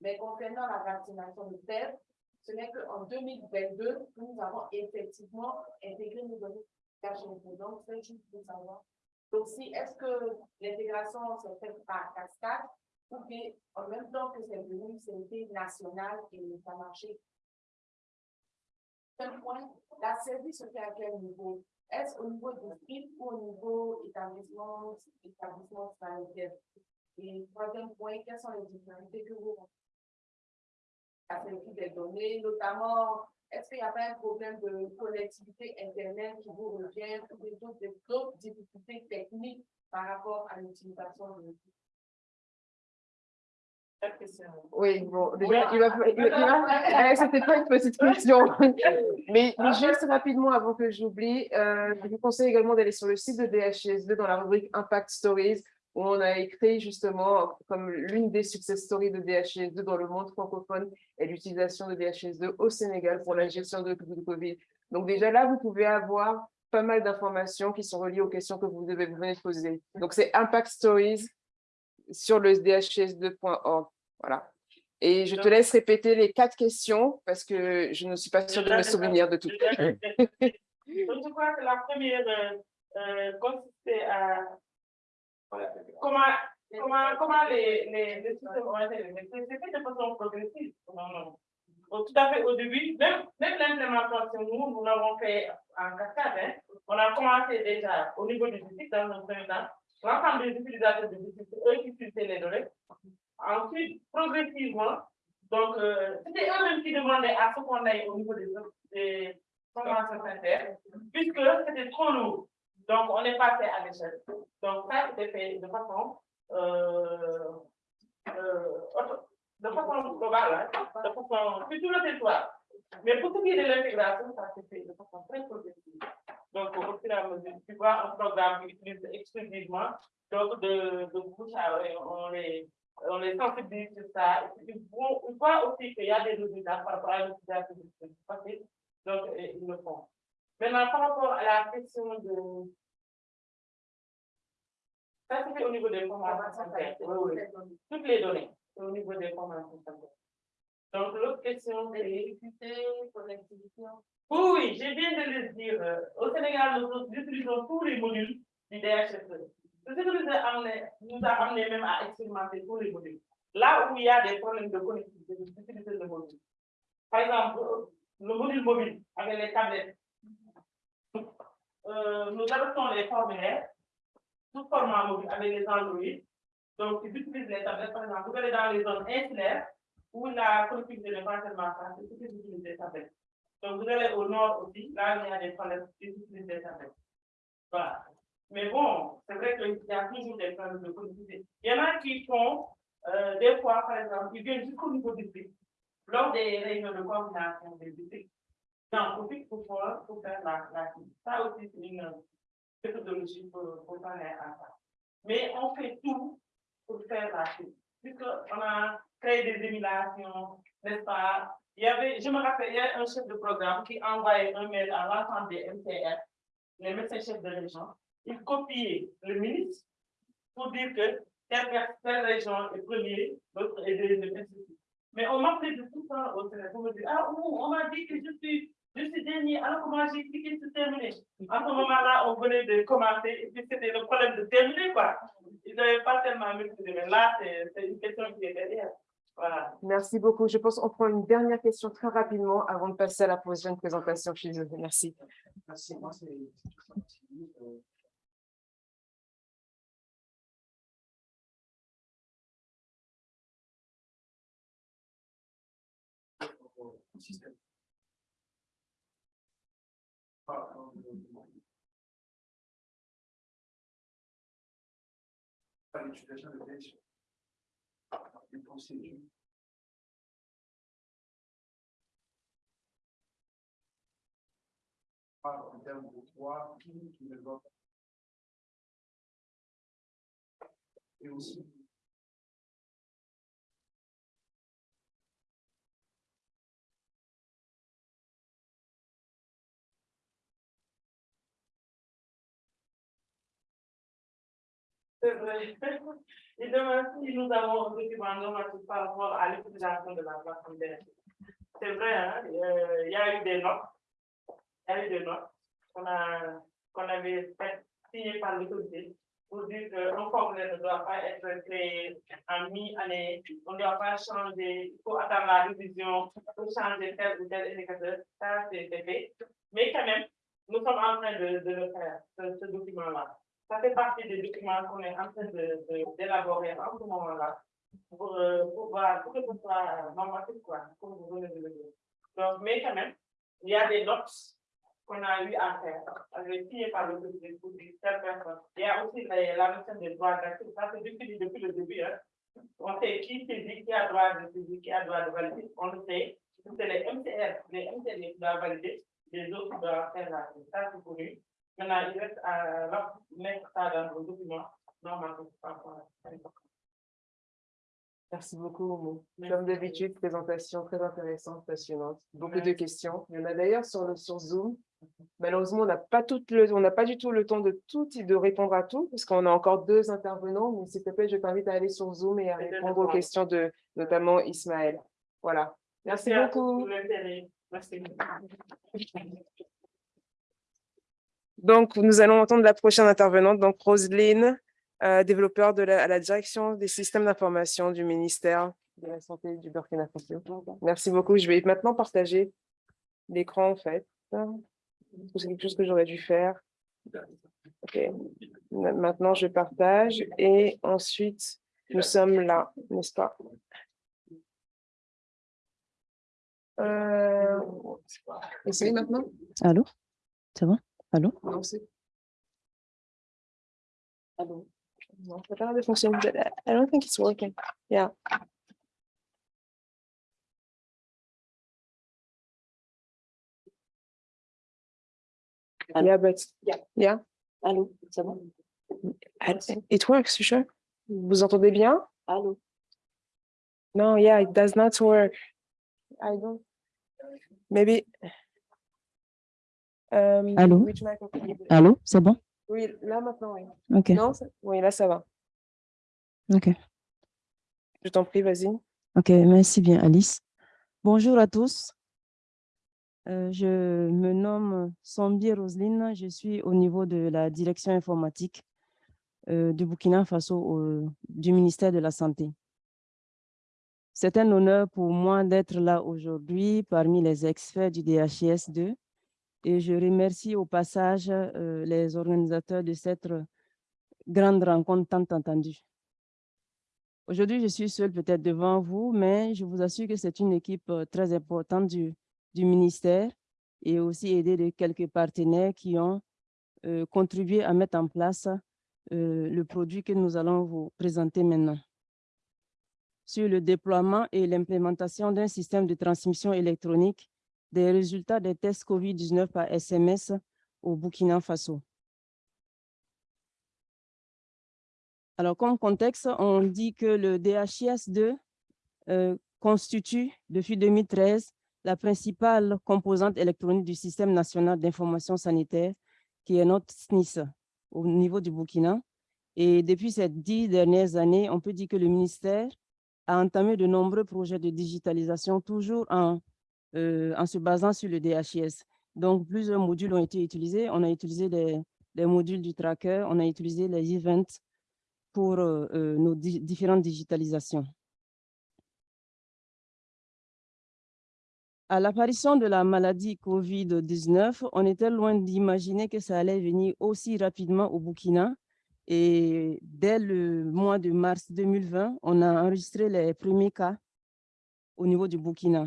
mais concernant la vaccination de terre, ce n'est qu'en 2022 que nous avons effectivement intégré nos données DHF2. Donc, c'est juste pour savoir. Donc, si est-ce que l'intégration s'est faite par cascade ou bien en même temps que c'est venu, c'était national et ça marchait point, la service se fait à quel niveau? Est-ce au niveau du PIB ou au niveau établissement, établissement sanitaire? Et troisième point, quelles sont les difficultés que vous la sécurité des données, notamment, est-ce qu'il n'y a pas un problème de connectivité Internet qui vous revient ou d'autres difficultés techniques par rapport à l'utilisation de oui, bon, déjà, il va, va, c'était pas une petite question, mais, juste rapidement avant que j'oublie, euh, je vous conseille également d'aller sur le site de DHS2 dans la rubrique Impact Stories, où on a écrit justement comme l'une des success stories de DHS2 dans le monde francophone et l'utilisation de DHS2 au Sénégal pour la gestion de, Covid. Donc déjà là, vous pouvez avoir pas mal d'informations qui sont reliées aux questions que vous devez vous poser. Donc c'est Impact Stories sur le dhs2.org. Voilà. Et je te laisse répéter les quatre questions parce que je ne suis pas sûre de me souvenir de tout. je crois que la première euh, euh, consistait à comment, comment, comment les, les, les systèmes ont été C'est fait de façon progressive. Non, non. tout à fait au début, même, même l'implémentation, nous, nous l'avons fait en cascade. Hein. On a commencé déjà au niveau du district dans un premier temps l'ensemble des utilisateurs de district, eux qui utilisaient les données. Ensuite, progressivement, donc, euh, c'était eux-mêmes qui demandaient à ce qu'on aille au niveau des, des conventions sanitaires, puisque c'était trop lourd. Donc, on est passé à l'échelle. Donc, ça été fait de façon, euh, euh, de façon globale, hein, de façon sur tout le territoire. Mais pour ce qui est de l'intégration, ça s'est fait de façon très progressive. Donc, au fur et à mesure, tu vois un programme qui utilise exclusivement, donc de, de bouche à on les, on les sensibilise sur ça. Et puis, on voit aussi qu'il y a des résultats par rapport à l'utilisation du passé, donc ils le font. Maintenant, par rapport à la question de... Ça, c'est au niveau des formations sanitaires. Toutes les données, au niveau des formations sanitaires. Donc, l'autre question, c'est... Oui, oui, j'ai bien de le dire. Euh, au Sénégal, nous utilisons tous les modules du DHSE. Ce qui nous a, amené, nous a amené même à expérimenter tous les modules. Là où il y a des problèmes de connectivité, nous utilisons le module. Par exemple, le module mobile avec les tablettes. Euh, nous adoptons les formulaires sous format mobile avec les Android. Donc, ils utilisent les tablettes, par exemple, vous allez dans les zones insulaires où la connectivité n'est pas tellement facile, ils utilisent les tablettes. Donc, vous allez au nord aussi, là, il y a des problèmes d'utilisation. Voilà. Mais bon, c'est vrai qu'il y a toujours des problèmes de connectivité. Il y en a qui font, euh, des fois, par exemple, ils viennent jusqu'au niveau du district, lors des réunions de coordination des districts. Non, aussi pour, pour faire la, la Ça aussi, c'est une méthodologie pour, pour à ça. Mais on fait tout pour faire la suite. Puisqu'on a créé des émulations, n'est-ce pas, il y avait, je me rappelle, il y a un chef de programme qui envoyait un mail à l'ensemble des MTR, les médecins chefs de région. Il copiait le ministre pour dire que telle, région est premier, l'autre est deuxième, Mais on m'a fait de tout ça au Sénégal pour me dire, ah, on m'a dit que je suis, je suis dernier, alors comment j'ai expliqué c'est terminé. À ce moment-là, on venait de commencer, et puis c'était le problème de terminer, quoi. Ils n'avaient pas tellement maîtrisé, mais là, c'est une question qui est derrière. Voilà. Merci beaucoup. Je pense qu'on prend une dernière question très rapidement avant de passer à la prochaine présentation. Je suis désolée. Merci. Merci, moi, système. Pas l'utilisation de déchets. Une. Pas en termes de poids, qui ne. Et aussi. C'est vrai. Et demain, si nous avons un normatif par rapport à l'utilisation de la plateforme. C'est vrai, hein, euh, il y a eu des notes, il y a eu des notes qu'on qu'on avait signées par l'autorité pour dire qu'un formulaire ne doit pas être créé en mi-année, on ne doit pas changer, il faut attendre la révision pour changer tel ou tel indicateur, ça c'est fait. Mais quand même, nous sommes en train de, le faire, ce document-là. Ça fait partie des documents qu'on est en train d'élaborer en ce moment-là pour, euh, pour, voir, pour que ce soit normatif, quoi, comme vous venez. Donc, mais quand même, il y a des notes qu'on a eu à faire, par le pour. Il y a aussi la, notion des droits d'accès, ça c'est depuis, depuis le début, hein. On sait qui saisit, qui a droit de saisir, qui a droit de valider, on le sait. C'est les MCR, les MCR doivent valider, les autres doivent faire la, ça c'est connu. Maintenant, il reste à leur mettre ça dans normalement. Merci beaucoup. Merci. Comme d'habitude, présentation très intéressante, passionnante. Beaucoup de Merci. questions. Il y en a d'ailleurs sur, le, sur Zoom. Malheureusement, on n'a pas, tout le- on n'a pas du tout le temps de tout de répondre à tout, parce qu'on a encore deux intervenants. Mais s'il te plaît, je t'invite à aller sur Zoom et à répondre aux questions de notamment Ismaël. Voilà. Merci tous beaucoup. Merci. Donc, nous allons entendre la prochaine intervenante, donc Roselyne, euh, développeur de la, à la direction des systèmes d'information du ministère de la Santé du Burkina Faso. Merci beaucoup. Je vais maintenant partager l'écran, en fait. C'est quelque chose que j'aurais dû faire. Ok. Ma- Maintenant, je partage et ensuite, nous sommes là, n'est-ce pas? Euh, Essayez maintenant? Allô? C'est bon? Allô? Non, c'est. Allô? Non, ça pas de fonctionner. I don't think it's working. Yeah. Allô? Yeah, but, yeah, Allô? Bon? I- it works, you sure? Vous entendez bien? Allô? No, yeah, it does not work. I don't. Maybe. Um, Allô? Allô? C'est bon? Oui, là maintenant, oui. OK. Non, oui, là, ça va. OK. Je t'en prie, vas-y. OK, merci bien, Alice. Bonjour à tous. Euh, je me nomme Sombi Roseline. Je suis au niveau de la direction informatique euh, du Burkina Faso au- du ministère de la Santé. C'est un honneur pour moi d'être là aujourd'hui parmi les experts du DHIS2 et je remercie au passage euh, les organisateurs de cette grande rencontre tant entendue. Aujourd'hui, je suis seule peut-être devant vous, mais je vous assure que c'est une équipe euh, très importante du, ministère et aussi aidée de quelques partenaires qui ont euh, contribué à mettre en place le produit que nous allons vous présenter maintenant. Sur le déploiement et l'implémentation d'un système de transmission électronique des résultats des tests COVID-19 par SMS au Burkina Faso. Alors, comme contexte, on dit que le DHIS2 euh, constitue, depuis 2013, la principale composante électronique du système national d'information sanitaire, qui est notre SNIS au niveau du Burkina. Et depuis ces dix dernières années, on peut dire que le ministère a entamé de nombreux projets de digitalisation, toujours en, euh, en se basant sur le DHIS. Donc, plusieurs modules ont été utilisés. On a utilisé les, les modules du tracker, on a utilisé les events, pour euh, euh, nos di- différentes digitalisations. À l'apparition de la maladie COVID-19, on était loin d'imaginer que ça allait venir aussi rapidement au Burkina. Et dès le mois de mars 2020, on a enregistré les premiers cas au niveau du Burkina.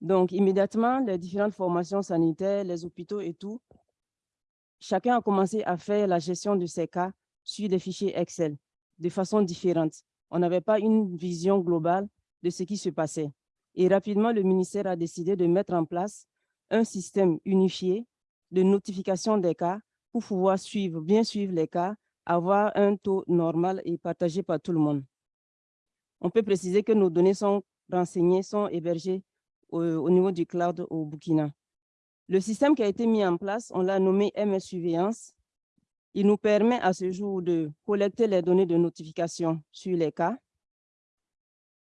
Donc, immédiatement, les différentes formations sanitaires, les hôpitaux et tout, chacun a commencé à faire la gestion de ces cas sur des fichiers Excel de façon différente. On n'avait pas une vision globale de ce qui se passait. Et rapidement, le ministère a décidé de mettre en place un système unifié de notification des cas pour pouvoir suivre, bien suivre les cas, avoir un taux normal et partagé par tout le monde. On peut préciser que nos données sont renseignées, sont hébergées au, au niveau du cloud au Burkina. Le système qui a été mis en place, on l'a nommé MS Surveillance. Il nous permet à ce jour de collecter les données de notification sur les cas,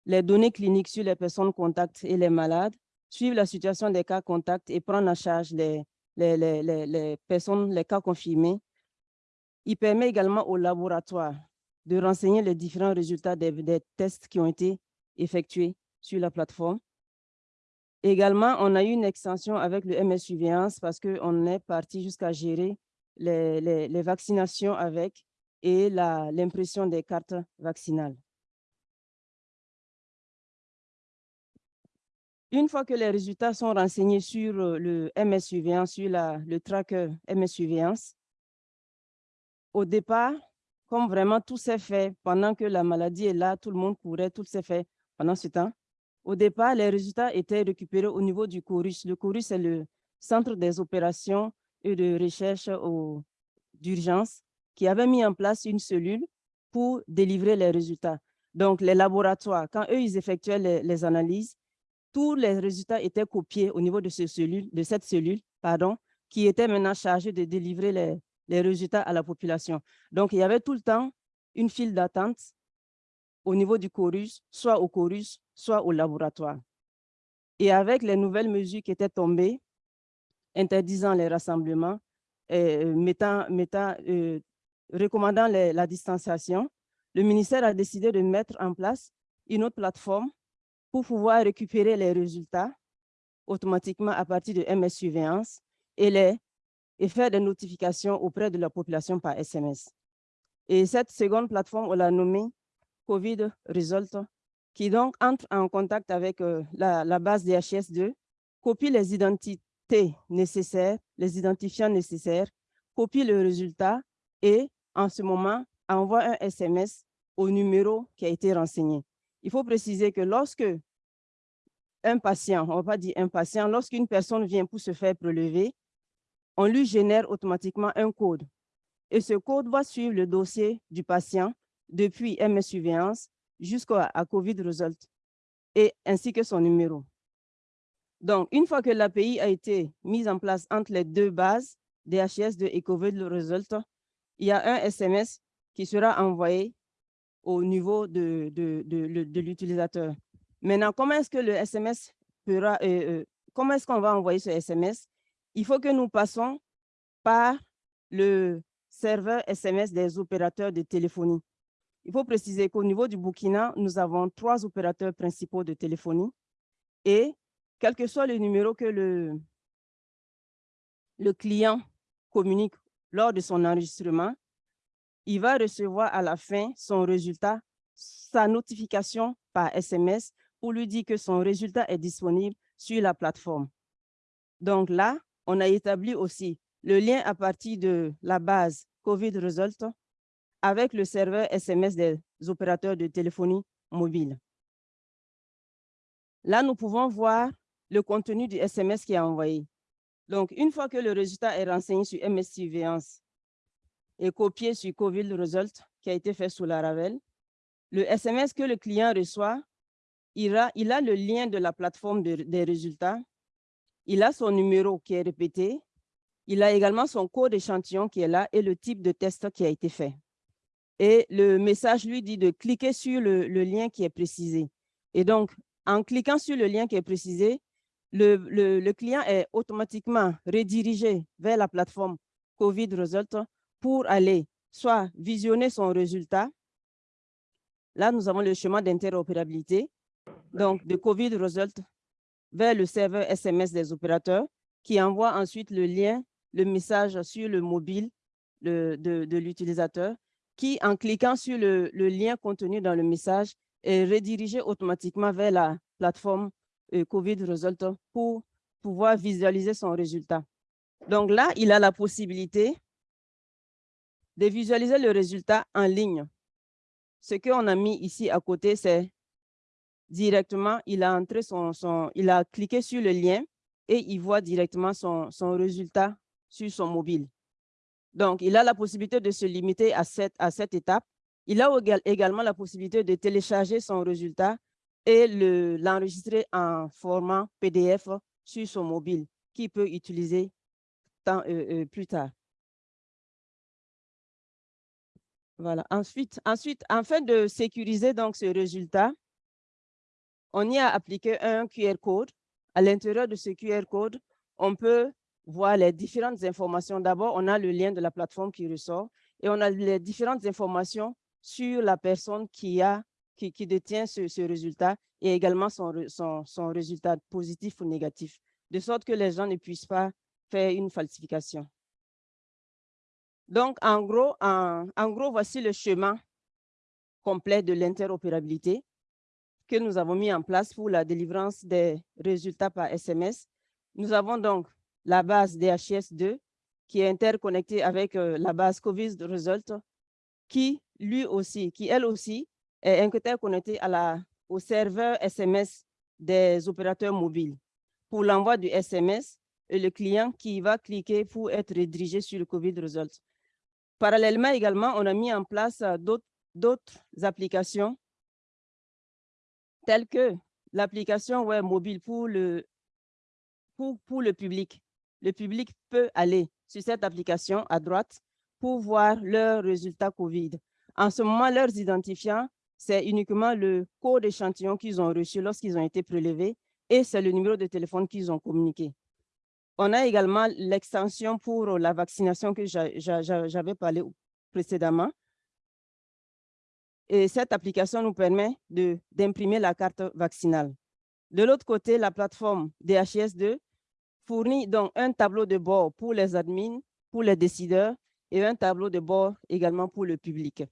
les données cliniques sur les personnes contacts et les malades, suivre la situation des cas contacts et prendre en charge les, les, les, les personnes, les cas confirmés. Il permet également au laboratoire de renseigner les différents résultats des tests qui ont été effectués sur la plateforme. Également, on a eu une extension avec le MS Surveillance parce qu'on est parti jusqu'à gérer les, vaccinations avec et l'impression des cartes vaccinales. Une fois que les résultats sont renseignés sur euh, le MS Surveillance, sur le tracker MS Surveillance, au départ, comme vraiment tout s'est fait pendant que la maladie est là, tout le monde courait, tout s'est fait pendant ce temps. Au départ, les résultats étaient récupérés au niveau du CORUS. Le CORUS, c'est le Centre des opérations et de recherche d'urgence qui avait mis en place une cellule pour délivrer les résultats. Donc, les laboratoires, quand eux, ils effectuaient les, analyses, tous les résultats étaient copiés au niveau de cette cellule pardon, qui était maintenant chargée de délivrer les, les résultats à la population. Donc, il y avait tout le temps une file d'attente au niveau du chorus, soit au chorus, soit au laboratoire. Et avec les nouvelles mesures qui étaient tombées, interdisant les rassemblements, et mettant, mettant, euh, recommandant la distanciation, le ministère a décidé de mettre en place une autre plateforme pour pouvoir récupérer les résultats automatiquement à partir de MS Surveillance et, les, et faire des notifications auprès de la population par SMS. Et cette seconde plateforme, on l'a nommée COVID Result, qui donc entre en contact avec euh, la, la, base DHS2, copie les identités nécessaires, les identifiants nécessaires, copie le résultat et en ce moment envoie un SMS au numéro qui a été renseigné. Il faut préciser que lorsque un patient, on va pas dire un patient, lorsqu'une personne vient pour se faire prélever, on lui génère automatiquement un code. Et ce code va suivre le dossier du patient depuis MS jusqu'à COVID Result, et ainsi que son numéro. Donc, une fois que l'API a été mise en place entre les deux bases, DHS2 et COVID Result, il y a un SMS qui sera envoyé au niveau de, de, de, de l'utilisateur. Maintenant, comment est-ce que le SMS pourra, euh, euh, comment est-ce qu'on va envoyer ce SMS? Il faut que nous passons par le serveur SMS des opérateurs de téléphonie. Il faut préciser qu'au niveau du Burkina, nous avons trois opérateurs principaux de téléphonie et quel que soit le numéro que le, le client communique lors de son enregistrement, il va recevoir à la fin son résultat, sa notification par SMS pour lui dire que son résultat est disponible sur la plateforme. Donc là, on a établi aussi le lien à partir de la base COVID Result avec le serveur SMS des opérateurs de téléphonie mobile. Là, nous pouvons voir le contenu du SMS qui est envoyé. Donc, une fois que le résultat est renseigné sur MS Surveillance et copié sur COVID Result qui a été fait sous la Ravel, le SMS que le client reçoit, il a, le lien de la plateforme de, des résultats, il a son numéro qui est répété, il a également son code échantillon qui est là et le type de test qui a été fait et le message lui dit de cliquer sur le, lien qui est précisé. Et donc, en cliquant sur le lien qui est précisé, le, client est automatiquement redirigé vers la plateforme COVID Result pour aller soit visionner son résultat. Là, nous avons le chemin d'interopérabilité, donc de COVID Result vers le serveur SMS des opérateurs qui envoie ensuite le lien, le message sur le mobile de l'utilisateur qui, en cliquant sur le, lien contenu dans le message, est redirigé automatiquement vers la plateforme euh, COVID Result pour pouvoir visualiser son résultat. Donc là, il a la possibilité de visualiser le résultat en ligne. Ce qu'on a mis ici à côté, c'est directement, il a entré son, il a cliqué sur le lien et il voit directement son résultat sur son mobile. Donc, il a la possibilité de se limiter à cette, à cette étape. Il a également la possibilité de télécharger son résultat et l'enregistrer en format PDF sur son mobile qu'il peut utiliser euh, euh, plus tard. Voilà. Ensuite, ensuite, afin de sécuriser donc ce résultat, on y a appliqué un QR code. À l'intérieur de ce QR code, on peut voir les différentes informations. D'abord, on a le lien de la plateforme qui ressort et on a les différentes informations sur la personne qui, a, qui, qui détient ce, ce, résultat et également son, son, son, résultat positif ou négatif, de sorte que les gens ne puissent pas faire une falsification. Donc, en gros, en, en gros voici le chemin complet de l'interopérabilité que nous avons mis en place pour la délivrance des résultats par SMS. Nous avons donc la base DHIS2 qui est interconnectée avec euh, la base COVID Result qui lui aussi, qui elle aussi est interconnectée à la, au serveur SMS des opérateurs mobiles pour l'envoi du SMS et le client qui va cliquer pour être redirigé sur le COVID Result. Parallèlement également, on a mis en place euh, d'autres applications telles que l'application web mobile pour le, pour, pour le public le public peut aller sur cette application à droite pour voir leurs résultats COVID. En ce moment, leurs identifiants, c'est uniquement le code échantillon qu'ils ont reçu lorsqu'ils ont été prélevés et c'est le numéro de téléphone qu'ils ont communiqué. On a également l'extension pour la vaccination que j'avais parlé précédemment. Et cette application nous permet d'imprimer la carte vaccinale. De l'autre côté, la plateforme DHS2 fournit donc un tableau de bord pour les admins, pour les décideurs et un tableau de bord également pour le public.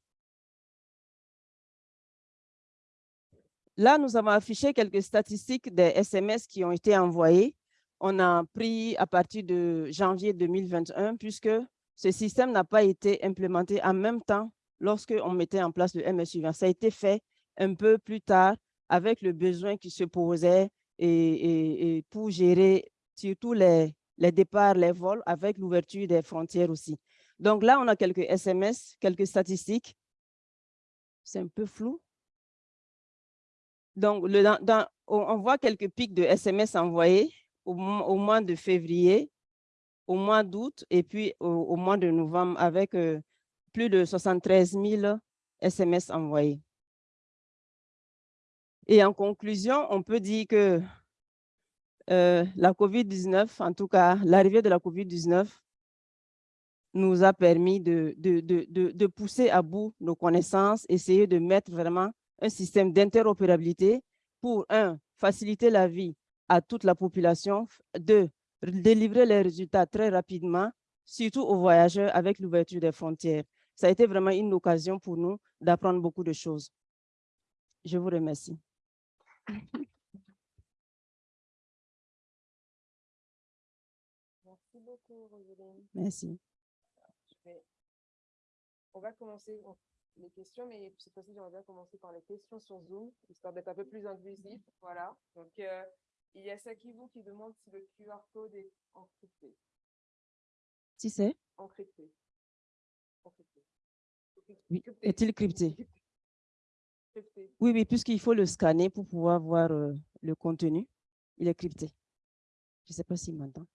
Là, nous avons affiché quelques statistiques des SMS qui ont été envoyés. On a pris à partir de janvier 2021, puisque ce système n'a pas été implémenté en même temps lorsqu'on mettait en place le MSU. Ça a été fait un peu plus tard avec le besoin qui se posait et, et pour gérer surtout les, les départs, les vols, avec l'ouverture des frontières aussi. Donc là, on a quelques SMS, quelques statistiques. C'est un peu flou. Donc, on voit quelques pics de SMS envoyés au, au mois de février, au mois d'août et puis au, mois de novembre avec euh, plus de 73 000 SMS envoyés. Et en conclusion, on peut dire que euh, la COVID-19, en tout cas, l'arrivée de la COVID-19 nous a permis de, de, pousser à bout nos connaissances, essayer de mettre vraiment un système d'interopérabilité pour, un, faciliter la vie à toute la population, deux, délivrer les résultats très rapidement, surtout aux voyageurs avec l'ouverture des frontières. Ça a été vraiment une occasion pour nous d'apprendre beaucoup de choses. Je vous remercie. Merci. On va commencer les questions, mais cette fois-ci, j'aimerais bien commencer par les questions sur Zoom, histoire d'être un peu plus inclusif. Voilà. Donc, euh, il y a Sakibou qui demande si le QR code est encrypté. Si c'est? Encrypté. Encrypté. Oui. Est-il crypté? crypté Oui, oui, puisqu'il faut le scanner pour pouvoir voir euh, le contenu. Il est crypté. Je ne sais pas s'il m'entend.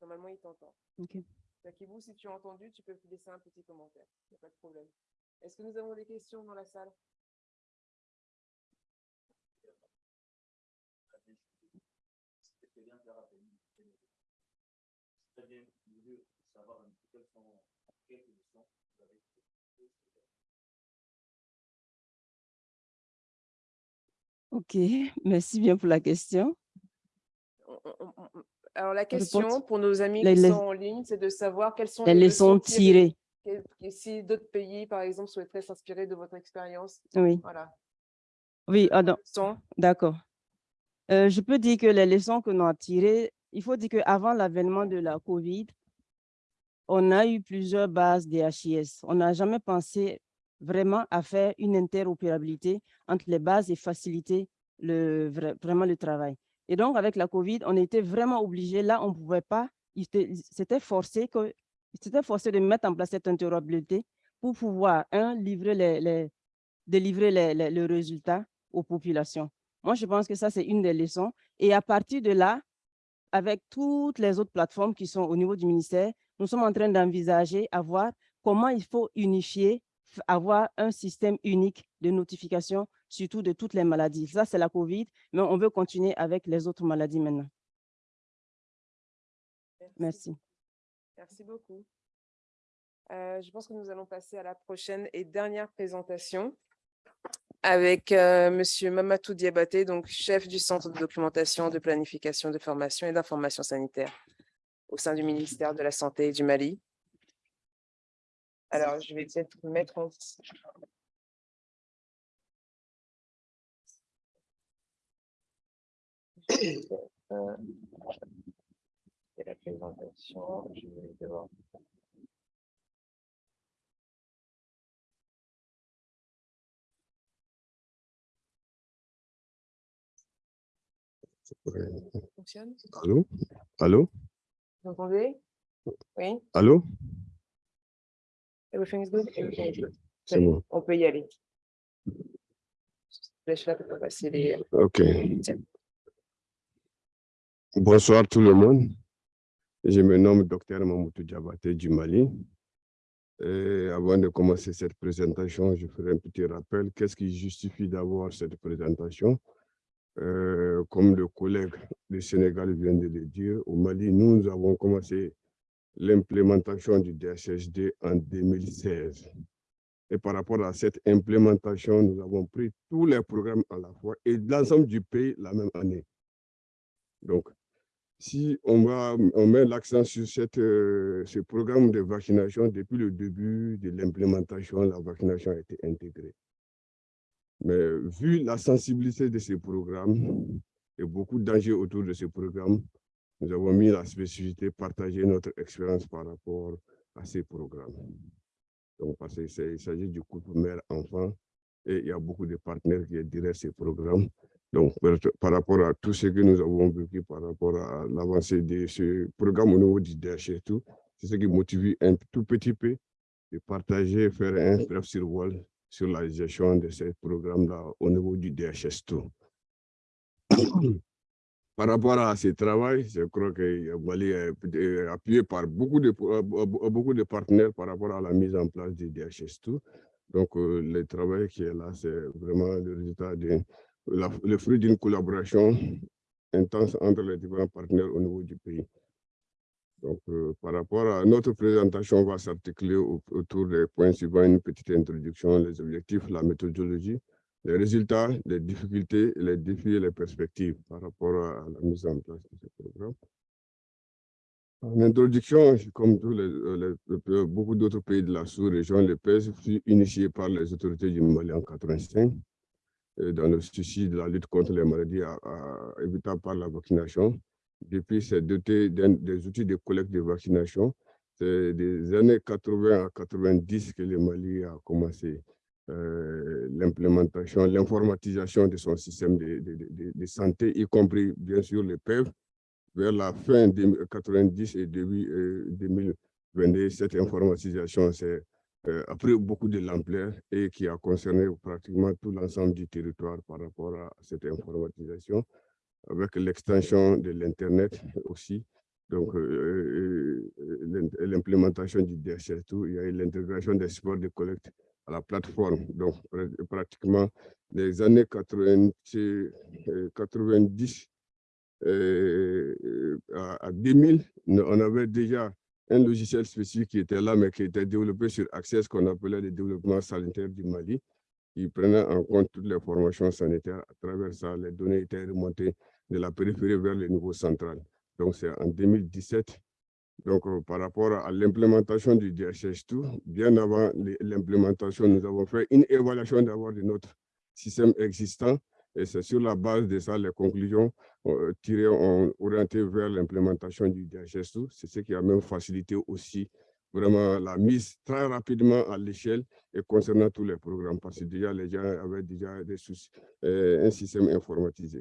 Normalement, il t'entend. Ok. Takibou, si tu as entendu, tu peux laisser un petit commentaire. Il n'y a pas de problème. Est-ce que nous avons des questions dans la salle? Ok, merci bien pour la question. Alors, la question pour nos amis Les- qui les- sont en ligne, c'est de savoir quelles sont Les leçons tirées. Et si d'autres pays, par exemple, souhaiteraient s'inspirer de votre expérience. Oui, Voilà. oui, ah, donc, Leçons. d'accord. Euh, je peux dire que les leçons que nous avons tirées, il faut dire qu'avant l'avènement de la COVID, on a eu plusieurs bases DHIS. On n'a jamais pensé vraiment à faire une interopérabilité entre les bases et faciliter le, vra- vraiment le travail. Et donc, avec la COVID, on était vraiment obligé, là, on ne pouvait pas, c'était forcé, forcé de mettre en place cette interopérabilité pour pouvoir, un, livrer les, les- délivrer les, les- le résultat aux populations. Moi, je pense que ça, c'est une des leçons. Et à partir de là, avec toutes les autres plateformes qui sont au niveau du ministère, nous sommes en train d'envisager à voir comment il faut unifier, avoir un système unique de notification, surtout de toutes les maladies. Ça, c'est la COVID, mais on veut continuer avec les autres maladies maintenant. Merci. Merci beaucoup. Euh, je pense que nous allons passer à la prochaine et dernière présentation avec euh, Monsieur Mamatou Diabaté, donc chef du Centre de documentation, de planification, de formation et d'information sanitaire au sein du ministère de la Santé du Mali. Alors, je vais peut-être mettre en... Euh, et la présentation, je vais devoir fonctionne. Allô? Allô? Vous entendez? Oui, Allô? Everything is good? C'est bon. On peut y aller. Là pour passer les... Ok. Bonsoir tout le monde. Je me nomme Dr Mamoutou Diabaté du Mali. Avant de commencer cette présentation, je ferai un petit rappel. Qu'est-ce qui justifie d'avoir cette présentation? Euh, Comme le collègue du Sénégal vient de le dire, au Mali, nous avons commencé l'implémentation du DHSD en 2016. Et par rapport à cette implémentation, nous avons pris tous les programmes à la fois et l'ensemble du pays la même année. Donc, si on, met l'accent sur cette, euh, ce programme de vaccination, depuis le début de l'implémentation, la vaccination a été intégrée. Mais vu la sensibilité de ces programmes et beaucoup d'enjeux autour de ces programmes, nous avons mis la spécificité, partager notre expérience par rapport à ces programmes. Donc, parce qu'il s'agit du couple mère-enfant et il y a beaucoup de partenaires qui derrière ces programmes. Donc, par, rapport à tout ce que nous avons vécu par rapport à l'avancée de ce programme au niveau du DH tout, c'est ce qui motive un tout petit peu de partager, faire un bref survol sur la gestion de ces programmes-là au niveau du DHS tout. Par rapport à ce travail, je crois que Mali est appuyé par beaucoup de, euh, beaucoup de partenaires par rapport à la mise en place du DHS2. Donc, euh, le travail qui est là, c'est vraiment le résultat de le fruit d'une collaboration intense entre les différents partenaires au niveau du pays. Donc, euh, par rapport à notre présentation, on va s'articuler au- autour des points suivants, une petite introduction, les objectifs, la méthodologie, les résultats, les difficultés, les défis et les perspectives par rapport à la mise en place de ce programme. En introduction, comme tous les, euh, euh, beaucoup d'autres pays de la sous-région, le PES fut initié par les autorités du Mali en 85 euh, dans le souci de la lutte contre les maladies évitables par la vaccination. Depuis, c'est doté des outils de collecte de vaccination. C'est des années 80 à 90 que le Mali a commencé euh, l'implémentation, l'informatisation de son système de, de- de- santé, y compris bien sûr le PEV. Vers la fin de 90 et début euh, 2022, cette informatisation euh, a pris beaucoup de l'ampleur et qui a concerné pratiquement tout l'ensemble du territoire par rapport à cette informatisation, avec l'extension de l'Internet aussi. Donc, euh, euh, l'im- l'implémentation du DHL2, il y a eu l'intégration des supports de collecte à la plateforme. Donc, pr- pratiquement les années 80, euh, 90 euh, euh, à, à 2000, nous- on avait déjà un logiciel spécifique qui était là, mais qui était développé sur Access, qu'on appelait le développement sanitaire du Mali, qui prenait en compte toutes les formations sanitaires. À travers ça, les données étaient remontées de la périphérie vers le niveau central. Donc, c'est en 2017. Donc, euh, par rapport à l'implémentation du DHS2, bien avant l'implémentation, nous avons fait une évaluation d'abord de notre système existant et c'est sur la base de ça, les conclusions euh, tirées ont orienté vers l'implémentation du DHS2. C'est ce qui a même facilité aussi vraiment la mise très rapidement à l'échelle et concernant tous les programmes, parce que déjà les gens avaient déjà euh, un système informatisé.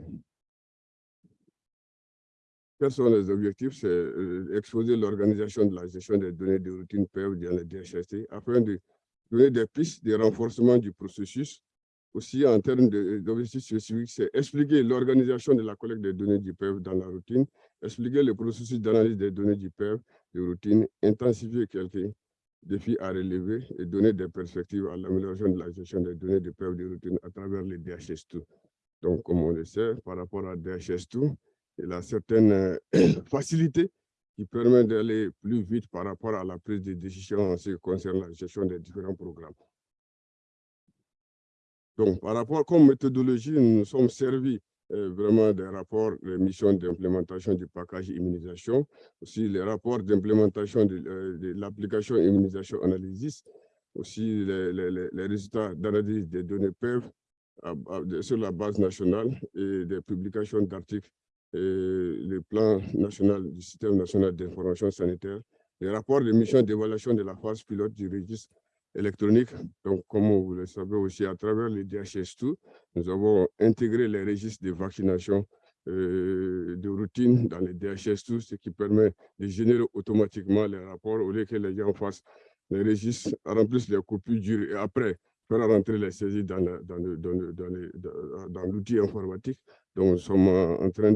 Quels sont les objectifs? C'est euh, exposer l'organisation de la gestion des données de routine PEV dans les DHST afin de donner des pistes de renforcement du processus. Aussi, en termes d'objectifs spécifiques, c'est expliquer l'organisation de la collecte des données du PEV dans la routine, expliquer le processus d'analyse des données du PEV de routine, intensifier quelques défis à relever et donner des perspectives à l'amélioration de la gestion des données du PEV de routine à travers les DHS2. Donc, comme on le sait, par rapport à DHS2, il a certaines euh, facilités qui permettent d'aller plus vite par rapport à la prise de décision en ce qui concerne la gestion des différents programmes. Donc, par rapport comme méthodologie, nous nous sommes servis euh, vraiment des rapports, des missions d'implémentation du package immunisation, aussi les rapports d'implémentation de, euh, l'application immunisation analysis, aussi les, résultats d'analyse des données PEV sur la base nationale et des publications d'articles le plan national du système national d'information sanitaire, les rapports de mission d'évaluation de la phase pilote du registre électronique. Donc, comme vous le savez aussi, à travers les DHS2, nous avons intégré les registres de vaccination euh, de routine dans les DHS2, ce qui permet de générer automatiquement les rapports au lieu que les gens fassent les registres, remplissent les copies dures et après faire rentrer les saisies dans, l'outil informatique. Donc, nous sommes en train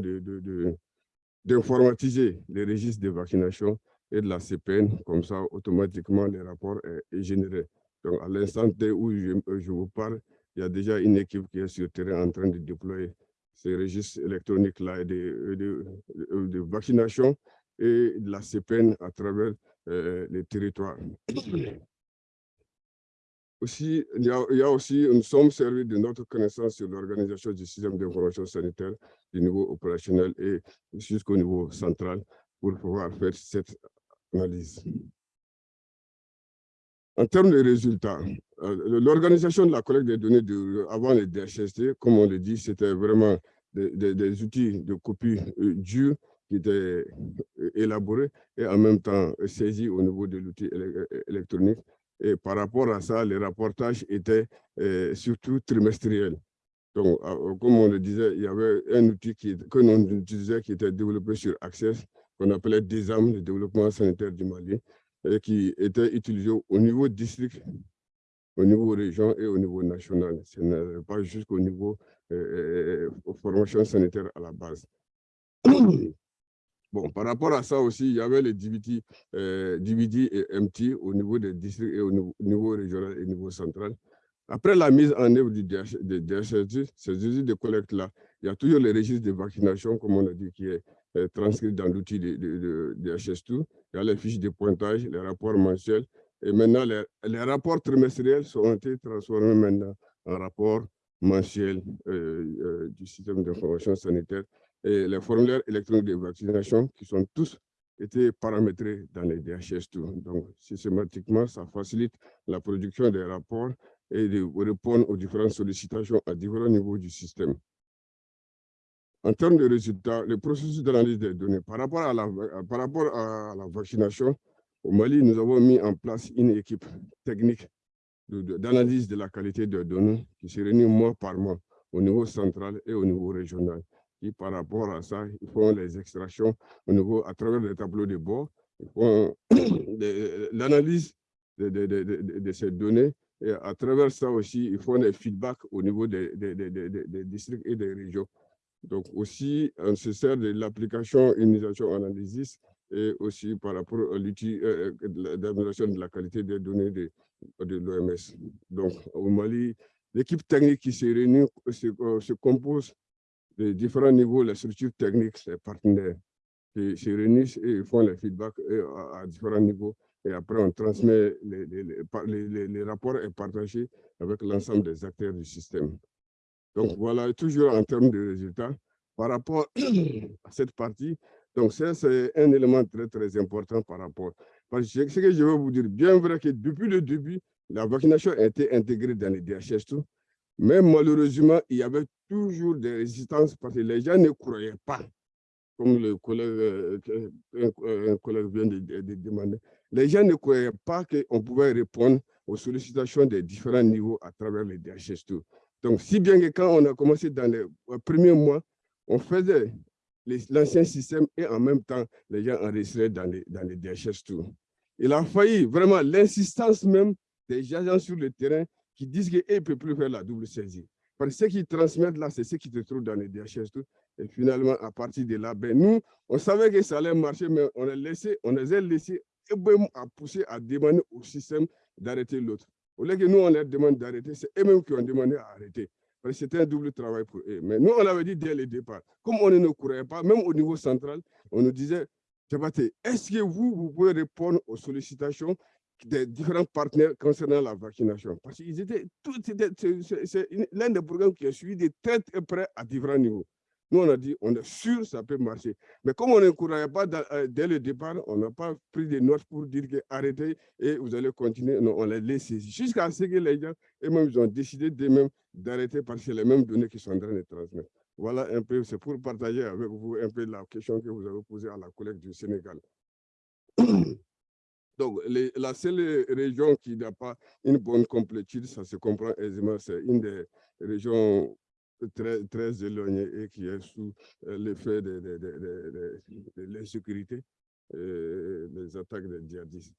d'informatiser de, les registres de vaccination et de la CPN, comme ça, automatiquement, les rapports est, généré. Donc, à l'instant où je, vous parle, il y a déjà une équipe qui est sur le terrain en train de déployer ces registres électroniques-là de, de, vaccination et de la CPN à travers euh, les territoires. Aussi, il y, a, aussi, nous sommes servis de notre connaissance sur l'organisation du système d'information sanitaire du niveau opérationnel et jusqu'au niveau central pour pouvoir faire cette En termes de résultats, euh, l'organisation de la collecte des données avant les DHST, comme on le dit, c'était vraiment des, outils de copie euh, durs qui étaient euh, élaborés et en même temps saisis au niveau de l'outil électronique et par rapport à ça, les rapportages étaient surtout trimestriels. Donc, comme on le disait, il y avait un outil qui, que l'on utilisait qui était développé sur Access, qu'on appelait DESAM, le développement sanitaire du Mali, et qui était utilisé au niveau district, au niveau région et au niveau national. Ce n'est pas jusqu'au niveau euh, formation sanitaire à la base. Bon, par rapport à ça aussi, il y avait les euh, DVD et MT au niveau des districts et au niveau, régional et au niveau central. Après la mise en œuvre du DHS, ces usines de collecte-là, il y a toujours les registres de vaccination, comme on a dit, qui est euh, transcrit dans l'outil de, de, DHS2. Il y a les fiches de pointage, les rapports mensuels. Et maintenant, les, les rapports trimestriels sont été transformés maintenant en rapports mensuels euh, euh, du système d'information sanitaire et les formulaires électroniques de vaccination qui sont tous été paramétrés dans les DHS2. Donc, systématiquement, ça facilite la production des rapports et de répondre aux différentes sollicitations à différents niveaux du système. En termes de résultats, le processus d'analyse des données, par rapport, à la, par rapport à la vaccination, au Mali, nous avons mis en place une équipe technique d'analyse de, la qualité des données qui se réunit mois par mois au niveau central et au niveau régional par rapport à ça, ils font les extractions au niveau, à travers les tableaux de bord, ils font l'analyse de, de, de, de, ces données et à travers ça aussi, ils font des feedbacks au niveau des, des, districts et des régions. Donc aussi, on se sert de l'application immunisation analysis et aussi par rapport à l'outil euh, euh, d'amélioration de la qualité des données de, de l'OMS. Donc au Mali, l'équipe technique qui se réunit se, euh, se compose les différents niveaux, les structures techniques, les partenaires qui se réunissent et font les feedbacks à, différents niveaux. Et après, on transmet les, les, les, rapports et partagés avec l'ensemble des acteurs du système. Donc voilà, toujours en termes de résultats, par rapport à cette partie, Donc, ça, c'est un élément très, très important par rapport. Parce que ce que je veux vous dire, bien vrai que depuis le début, la vaccination a été intégrée dans les DHS, tout, mais malheureusement, il y avait toujours des résistances parce que les gens ne croyaient pas, comme le collègue, euh, un, collègue vient de, demander, les gens ne croyaient pas qu'on pouvait répondre aux sollicitations des différents niveaux à travers les DHS. Tout. Donc, si bien que quand on a commencé dans les premiers mois, on faisait l'ancien système et en même temps, les gens enregistraient dans les, dans les DHS. Tout. Il a failli vraiment l'insistance même des agents sur le terrain qui disent qu'ils ne peuvent plus faire la double saisie. Parce que ce qu'ils transmettent là, c'est ce qui se trouve dans les DHS. Tout. Et finalement, à partir de là, ben, nous, on savait que ça allait marcher, mais on, a laissé, on les a laissés à pousser, à demander au système d'arrêter l'autre. Au lieu que nous, on leur demande d'arrêter, c'est eux-mêmes qui ont demandé à arrêter. C'était un double travail pour eux. Mais nous, on avait dit dès le départ, comme on ne courait pas, même au niveau central, on nous disait, est-ce que vous, vous pouvez répondre aux sollicitations des différents partenaires concernant la vaccination? Parce qu'ils étaient c'est l'un des programmes qui a suivi de très, très près à différents niveaux. Nous, on a dit, on est sûr ça peut marcher. Mais comme on ne croyait pas euh, dès le départ, on n'a pas pris des notes pour dire que arrêtez et vous allez continuer. Non, on les laisse jusqu'à ce que les gens, eux-mêmes, ils ont décidé d'eux-mêmes d'arrêter parce que c'est les mêmes données qui sont en train de transmettre. Voilà un peu, c'est pour partager avec vous un peu la question que vous avez posée à la collègue du Sénégal. Donc, la seule région qui n'a pas une bonne complétude, ça se comprend aisément, c'est une des régions très, très éloignées et qui est sous euh, l'effet de, l'insécurité et des attaques des djihadistes.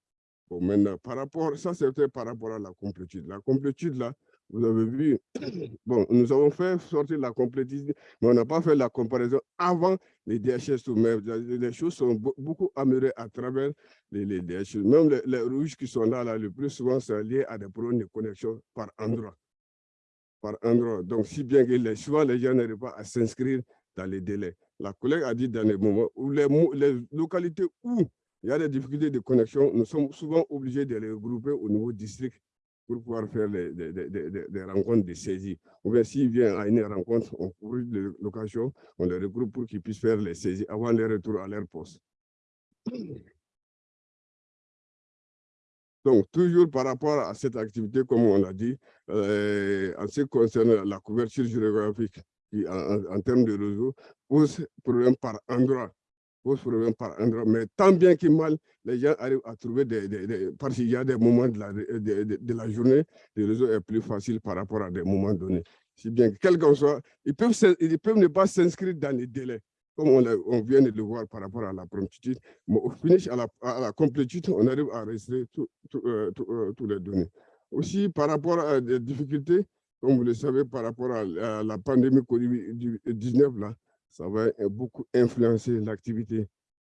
Bon, maintenant, par rapport, ça c'était par rapport à la complétude. La complétude, là, vous avez vu, bon, nous avons fait sortir la complétude, mais on n'a pas fait la comparaison avant les DHS. Mais les choses sont beaucoup améliorées à travers les, les DHS. Même les, rouges qui sont là, là, le plus souvent, c'est lié à des problèmes de connexion par endroit. Par endroit. Donc, si bien que les, les gens n'arrivent pas à s'inscrire dans les délais. La collègue a dit dans les moments où les, les localités où il y a des difficultés de connexion, nous sommes souvent obligés de les regrouper au niveau district pour pouvoir faire des, rencontres de saisie. Ou bien s'il vient à une rencontre, on trouve l'occasion, on les regroupe pour qu'ils puissent faire les saisies avant le retour à leur poste. Donc, toujours par rapport à cette activité, comme on l'a dit, euh, en ce qui concerne la couverture géographique, en, termes de réseau, pose problème par endroit pose problème par endroit. Mais tant bien que mal, les gens arrivent à trouver des... parce qu'il y a des moments de la, de, de, la journée, le réseau est plus facile par rapport à des moments donnés. Si bien que, quel qu'en soit, ils peuvent, ils peuvent ne pas s'inscrire dans les délais, comme on, vient de le voir par rapport à la promptitude. Mais au finish, à la, à complétude, on arrive à toutes tout, euh, euh, les données. Aussi, par rapport à des difficultés, comme vous le savez, par rapport à, la pandémie Covid-19, là, ça va beaucoup influencer l'activité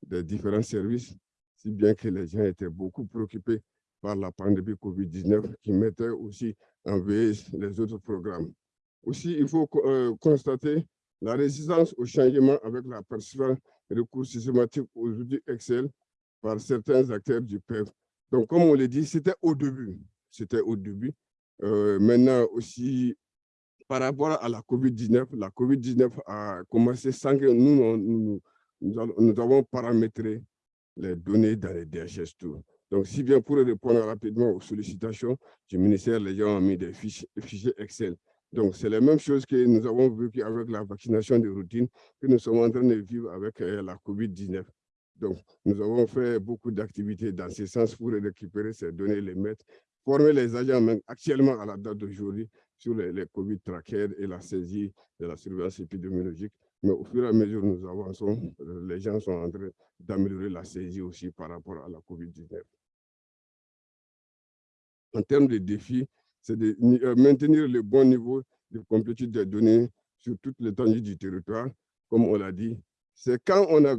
des différents services, si bien que les gens étaient beaucoup préoccupés par la pandémie COVID-19 qui mettait aussi en veille les autres programmes. Aussi, il faut euh, constater la résistance au changement avec la et recours systématique aux outils Excel par certains acteurs du PEV. Donc, comme on l'a dit, c'était au début. C'était au début. Euh, maintenant aussi, par rapport à la COVID-19, la COVID-19 a commencé sans que nous, nous, nous, avons paramétré les données dans les DHS Tour. Donc, si bien pour répondre rapidement aux sollicitations du ministère, les gens ont mis des fichiers, fichiers Excel. Donc, c'est la même chose que nous avons vécu avec la vaccination de routine, que nous sommes en train de vivre avec euh, la COVID-19. Donc, nous avons fait beaucoup d'activités dans ce sens pour récupérer ces données, les mettre, former les agents actuellement à la date d'aujourd'hui sur les, COVID trackers et la saisie de la surveillance épidémiologique. Mais au fur et à mesure nous avançons, euh, les gens sont en train d'améliorer la saisie aussi par rapport à la COVID-19. En termes de défis, c'est de euh, maintenir le bon niveau de complétude des données sur toute l'étendue du territoire, comme on l'a dit. C'est quand on a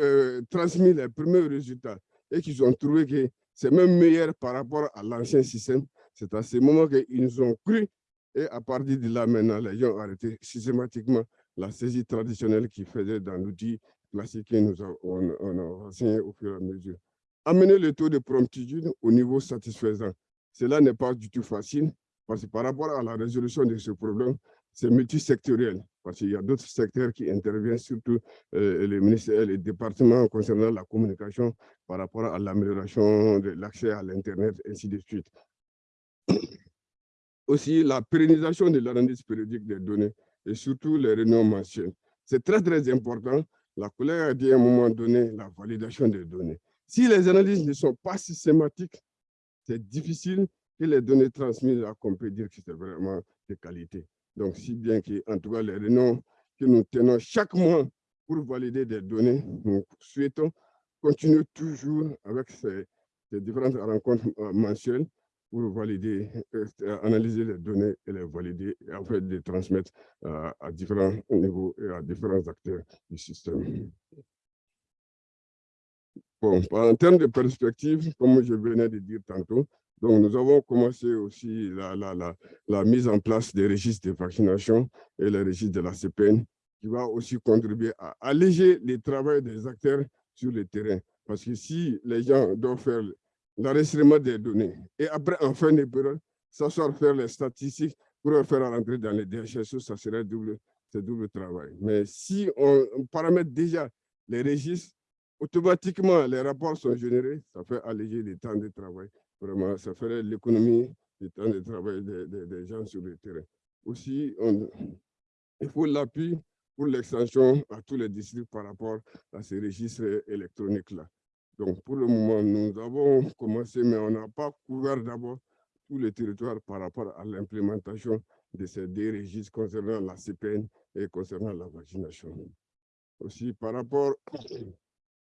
euh, transmis les premiers résultats et qu'ils ont trouvé que c'est même meilleur par rapport à l'ancien système, c'est à ce moment qu'ils nous ont cru et à partir de là, maintenant, les gens ont arrêté systématiquement la saisie traditionnelle qu'ils faisaient dans l'outil classique que nous avons, on, a renseigné au fur et à mesure. Amener le taux de promptitude au niveau satisfaisant. Cela n'est pas du tout facile parce que par rapport à la résolution de ce problème, c'est multisectoriel. parce qu'il y a d'autres secteurs qui interviennent, surtout euh, les ministères et les départements concernant la communication par rapport à l'amélioration de l'accès à l'Internet, ainsi de suite. Aussi, la pérennisation de l'analyse périodique des données et surtout les réunions mensuelles. C'est très, très important. La collègue a dit à un moment donné la validation des données. Si les analyses ne sont pas systématiques, c'est difficile que les données transmises à qu'on peut dire que c'est vraiment de qualité. Donc, si bien que, en tout cas, les réunions que nous tenons chaque mois pour valider des données, nous souhaitons continuer toujours avec ces, différentes rencontres euh, mensuelles pour valider, euh, analyser les données et les valider et en fait de transmettre euh, à différents niveaux et à différents acteurs du système. Bon, en termes de perspective, comme je venais de dire tantôt, donc nous avons commencé aussi la, la, la, la mise en place des registres de vaccination et les registres de la CPN, qui va aussi contribuer à alléger le travail des acteurs sur le terrain. Parce que si les gens doivent faire l'enregistrement des données et après, en fin de période, s'asseoir faire les statistiques pour faire rentrer dans les DHSO, ça serait double, double travail. Mais si on paramètre déjà les registres, automatiquement, les rapports sont générés, ça fait alléger le temps de travail. Vraiment, ça ferait l'économie du temps de travail des, des, gens sur le terrain. Aussi, on, il faut l'appui pour l'extension à tous les districts par rapport à ces registres électroniques-là. Donc, pour le moment, nous avons commencé, mais on n'a pas couvert d'abord tous les territoires par rapport à l'implémentation de ces deux registres concernant la CPN et concernant la vaccination. Aussi, par rapport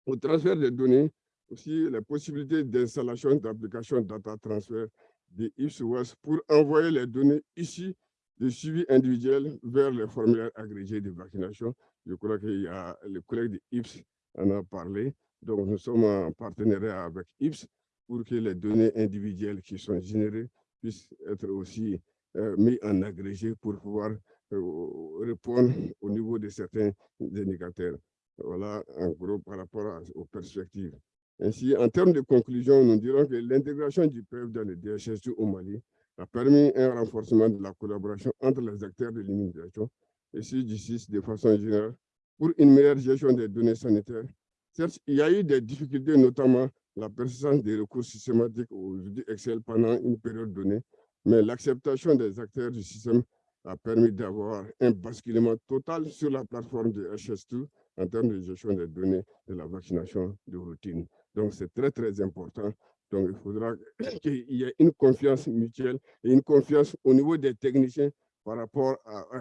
au transfert des données, aussi les possibilités d'installation d'applications data transfert de IPS pour envoyer les données ici de suivi individuel vers les formulaires agrégés de vaccination. Je crois qu'il y a le collègue de IPS en a parlé. Donc, nous sommes en partenariat avec IPS pour que les données individuelles qui sont générées puissent être aussi euh, mises en agrégé pour pouvoir euh, répondre au niveau de certains indicateurs. Voilà, en gros, par rapport aux perspectives. Ainsi, en termes de conclusion, nous dirons que l'intégration du PEF dans le DHSU au Mali a permis un renforcement de la collaboration entre les acteurs de l'immunisation et ceux du CIS de façon générale pour une meilleure gestion des données sanitaires. Certes, il y a eu des difficultés, notamment la persistance des recours systématiques aux outils Excel pendant une période donnée, mais l'acceptation des acteurs du système a permis d'avoir un basculement total sur la plateforme de HS2 en termes de gestion des données de la vaccination de routine. Donc, c'est très, très important. Donc, il faudra qu'il y ait une confiance mutuelle et une confiance au niveau des techniciens par rapport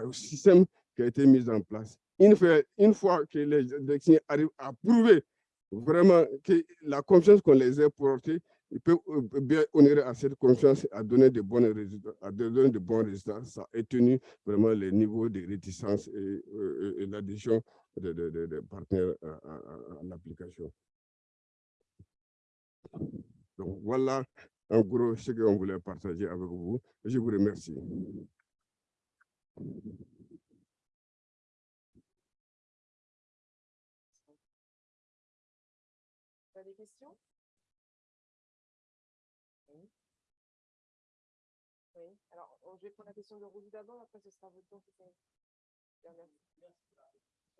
au système qui a été mis en place. Une fois, que les techniciens arrivent à prouver vraiment que la confiance qu'on les a portée, ils peuvent euh, bien honorer à cette confiance à donner de bons résultats, à donner de bons résultats. Ça a tenu vraiment les niveaux de réticence et, euh, l'addition des partenaires à l'application. Donc voilà en gros ce qu'on voulait partager avec vous. Je vous remercie. Des questions? Oui. Alors, je vais prendre la question de Rosie d'abord, après ce sera votre tour. Merci.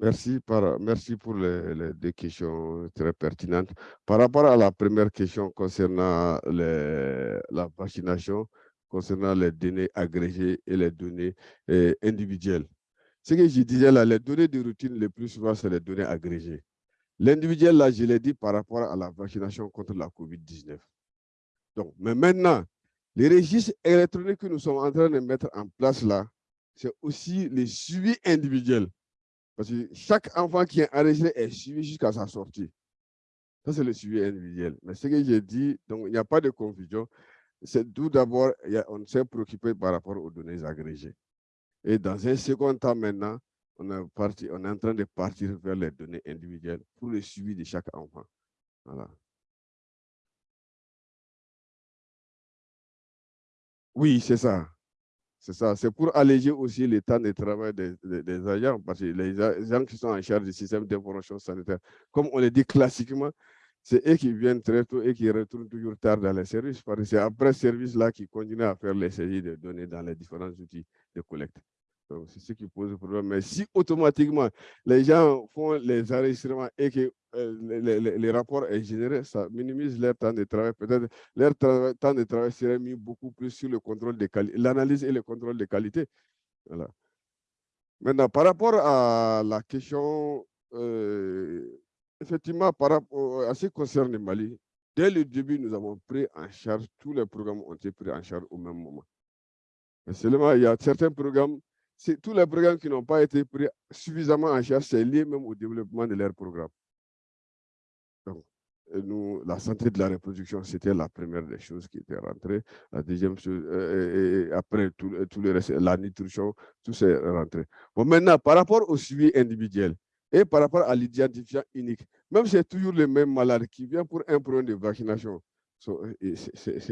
Merci, pour les, deux questions très pertinentes. Par rapport à la première question concernant la vaccination, concernant les données agrégées et les données eh, individuelles. Ce que je disais là, les données de routine, le plus souvent, c'est les données agrégées. L'individuel, là, je l'ai dit par rapport à la vaccination contre la COVID-19. Donc, mais maintenant, les registres électroniques que nous sommes en train de mettre en place là, c'est aussi les suivis individuels. Parce que chaque enfant qui est enregistré est suivi jusqu'à sa sortie. Ça, c'est le suivi individuel. Mais ce que j'ai dit, donc il n'y a pas de confusion. C'est tout d'abord, on s'est préoccupé par rapport aux données agrégées. Et dans un second temps maintenant, on, est en train de partir vers les données individuelles pour le suivi de chaque enfant. Voilà. Oui, c'est ça. C'est ça. C'est pour alléger aussi le temps de travail des, agents, parce que les agents qui sont en charge du système d'information sanitaire, comme on le dit classiquement, c'est eux qui viennent très tôt et qui retournent toujours tard dans les services, parce que c'est après ce service-là qui continuent à faire les saisies de données dans les différents outils de collecte. C'est ce qui pose problème. Mais si automatiquement les gens font les enregistrements et que euh, les, rapports est généré, ça minimise leur temps de travail. Peut-être leur temps de travail serait mis beaucoup plus sur le contrôle de qualité, l'analyse et le contrôle de qualité. Voilà. Maintenant, par rapport à la question, euh, effectivement, par rapport à ce qui concerne le Mali, dès le début, nous avons pris en charge, tous les programmes ont été pris en charge au même moment. Seulement, il y a certains programmes tous les programmes qui n'ont pas été pris suffisamment en charge, c'est lié même au développement de leurs programmes. Donc, la santé de la reproduction, c'était la première des choses qui était rentrée. La deuxième chose, euh, et, après tout, tout, le reste, la nutrition, tout s'est rentré. Bon, maintenant, par rapport au suivi individuel et par rapport à l'identifiant unique, même si c'est toujours le même malade qui vient pour un problème de vaccination,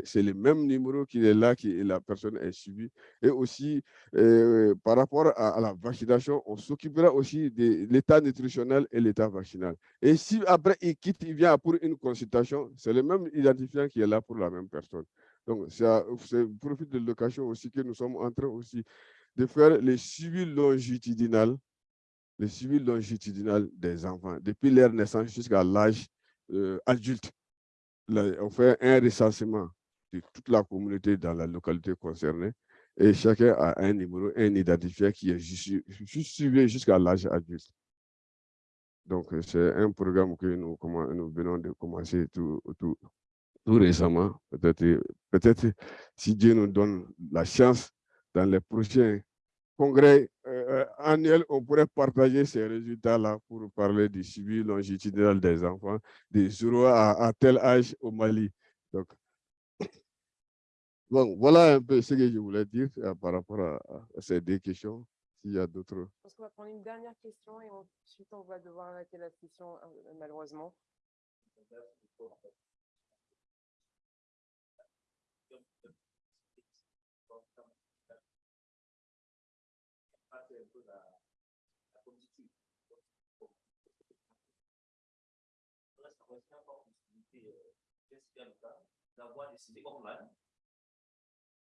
c'est le même numéro qui est là, qui la personne est suivie. Et aussi, euh, par rapport à, la vaccination, on s'occupera aussi de l'état nutritionnel et l'état vaccinal. Et si après il quitte, il vient pour une consultation, c'est le même identifiant qui est là pour la même personne. Donc, c'est profit de l'occasion aussi que nous sommes en train aussi de faire le suivi longitudinal, le suivi longitudinal des enfants, depuis leur naissance jusqu'à l'âge euh, adulte on fait un recensement de toute la communauté dans la localité concernée et chacun a un numéro, un identifiant qui est suivi jusqu'à l'âge adulte. Donc, c'est un programme que nous, venons de commencer tout récemment. Peut-être peut si Dieu nous donne la chance dans les prochains congrès euh, euh, annuel, on pourrait partager ces résultats-là pour parler du suivi longitudinal des enfants de 0 à, tel âge au Mali. Donc, bon, voilà un peu ce que je voulais dire euh, par rapport à, ces deux questions. S'il y a d'autres. Je pense qu'on va prendre une dernière question et ensuite on va devoir arrêter la session, malheureusement. D'avoir décidé online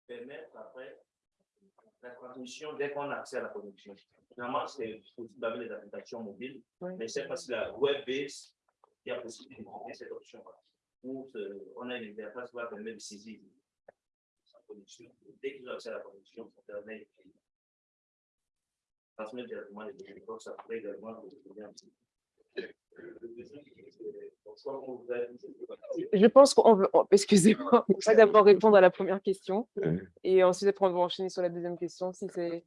permettre après la transmission dès qu'on a accès à la connexion. Finalement, c'est possible d'avoir les applications mobiles, mais c'est parce que la web-based, il y a possibilité de cette option. Où on a une interface qui va permettre de saisir sa connexion. Dès qu'ils ont accès à la connexion, ça permet de transmettre directement les données. Donc, ça pourrait également vous un petit je pense qu'on veut, excusez-moi, on va d'abord répondre à la première question et ensuite on va enchaîner sur la deuxième question. Si c'est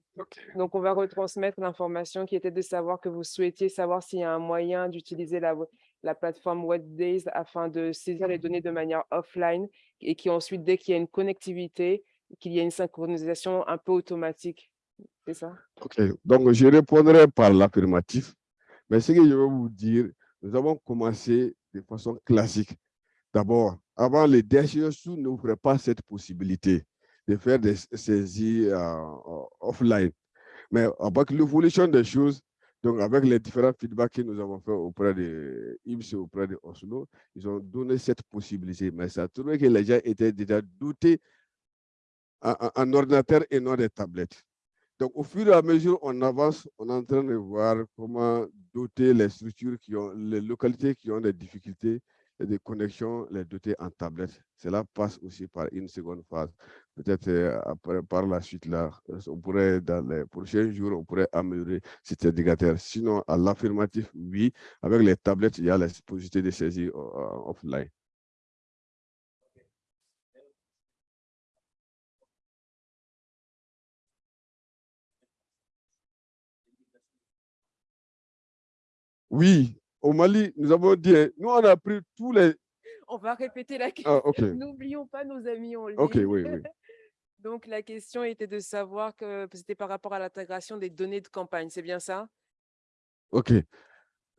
Donc, on va retransmettre l'information qui était de savoir que vous souhaitiez savoir s'il y a un moyen d'utiliser la, la plateforme WebDays afin de saisir les données de manière offline et qui ensuite, dès qu'il y a une connectivité, qu'il y a une synchronisation un peu automatique. C'est ça? OK. Donc, je répondrai par l'affirmatif. Mais ce que je veux vous dire, nous avons commencé de façon classique. D'abord, avant, les DHSU n'ouvraient pas cette possibilité de faire des saisies euh, offline. Mais avec l'évolution des choses, donc avec les différents feedbacks que nous avons fait auprès de IMS et auprès de Oslo, ils ont donné cette possibilité. Mais ça a trouvé que les gens étaient déjà doutés en, en ordinateur et non des tablettes. Donc, au fur et à mesure, on avance, on est en train de voir comment doter les structures qui ont, les localités qui ont des difficultés et des connexions, les doter en tablette. Cela passe aussi par une seconde phase. Peut-être euh, par la suite, là, on pourrait, dans les prochains jours, on pourrait améliorer cet indicateur. Sinon, à l'affirmatif, oui, avec les tablettes, il y a la possibilité de saisir euh, offline. Oui, au Mali, nous avons dit, hein, nous on a pris tous les... On va répéter la Ah, question. N'oublions pas nos amis en ligne. Ok, oui, oui. Donc, la question était de savoir que c'était par rapport à l'intégration des données de campagne, c'est bien ça? OK.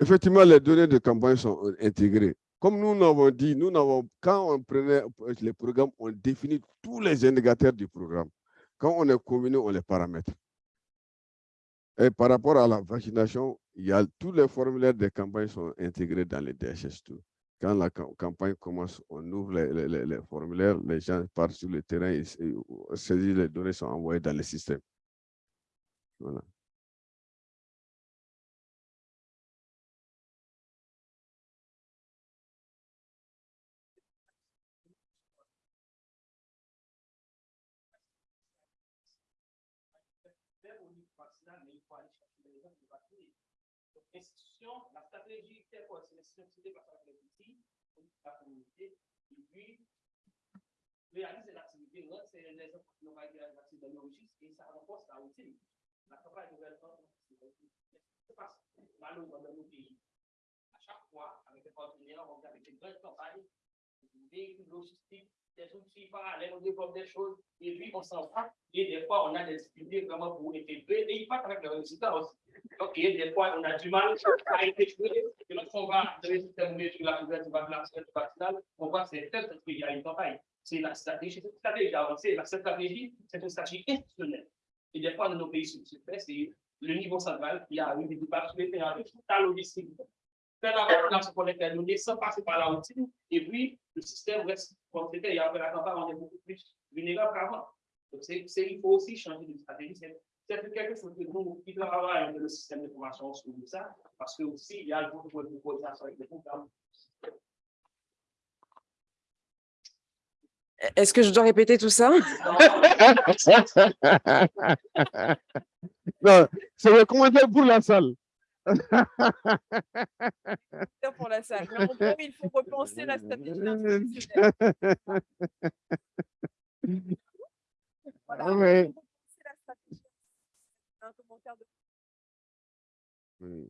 Effectivement, les données de campagne sont intégrées. Comme nous l'avons dit, nous n'avons, quand on prenait les programmes, on définit tous les indicateurs du programme. Quand on est combiné, on les paramètre. Et par rapport à la vaccination, il y a, tous les formulaires des campagnes sont intégrés dans les DHS2. Quand la cam- campagne commence, on ouvre les, formulaires, les gens partent sur le terrain, et, les données sont envoyées dans le système. Voilà. au niveau vaccinal, mais il faut aller chercher les gens qui vaccinés. Donc, institution, la stratégie, c'est quoi? C'est l'institution citée par les outils, la communauté, et puis, réaliser l'activité, c'est les gens qui ont réalisé dans le registre, et ça renforce la routine. La campagne c'est parce que malheureusement, dans nos pays, à chaque fois, avec les partenaires, on regarde des grandes campagnes, des logistiques, des outils parallèles, on développe des choses, et puis on s'en va. Et des fois, on a des difficultés vraiment pour intégrer, et il résultat aussi. Donc, et des fois, on a du mal à intégrer. Et lorsqu'on va systèmes sur la couverture on voit c'est y a une campagne. C'est la stratégie, c'est stratégie c'est une stratégie institutionnelle. Et des fois, dans nos pays c'est le niveau central qui a eu des sur les toute la logistique. Faire la vaccination pour les sans passer par la routine, et puis le système reste comme c'était, et après la campagne, on est beaucoup plus vulnérable qu'avant. Donc, c'est, c'est- il faut aussi changer de stratégie. C'est, quelque chose que nous, qui travaillons dans le système d'information sur ça, parce que aussi, il y a beaucoup de coordination avec les programmes. Est-ce que je dois répéter tout ça? non, c'est le commentaire pour la salle. Pour la salle. Mais en gros, il faut repenser la stratégie institutionnelle. Voilà, il faut Ouais. repenser la stratégie. Un commentaire de Hmm.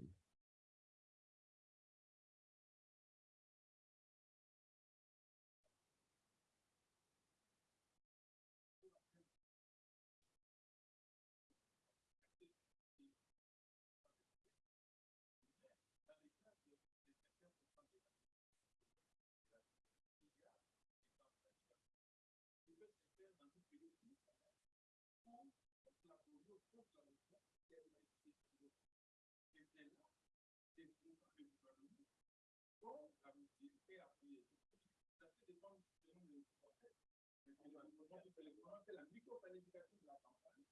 la micro-planification de la campagne.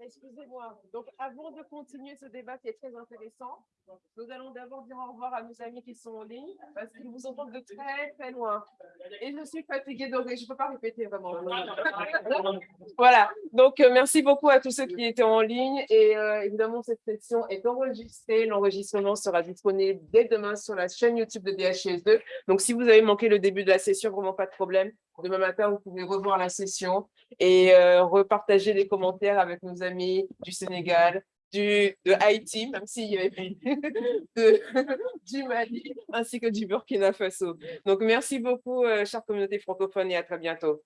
Excusez-moi. Donc, avant de continuer ce débat qui est très intéressant, nous allons d'abord dire au revoir à nos amis qui sont en ligne parce qu'ils vous entendent de très, très loin. Et je suis fatiguée de je ne peux pas répéter vraiment. Voilà. Donc, euh, merci beaucoup à tous ceux qui étaient en ligne. Et euh, évidemment, cette session est enregistrée. L'enregistrement sera disponible dès demain sur la chaîne YouTube de DHS2. Donc, si vous avez manqué le début de la session, vraiment pas de problème. Demain matin, vous pouvez revoir la session et euh, repartager les commentaires avec nos amis du Sénégal, du, de Haïti, même s'il y avait de, du Mali, ainsi que du Burkina Faso. Donc, merci beaucoup, euh, chère communauté francophone, et à très bientôt.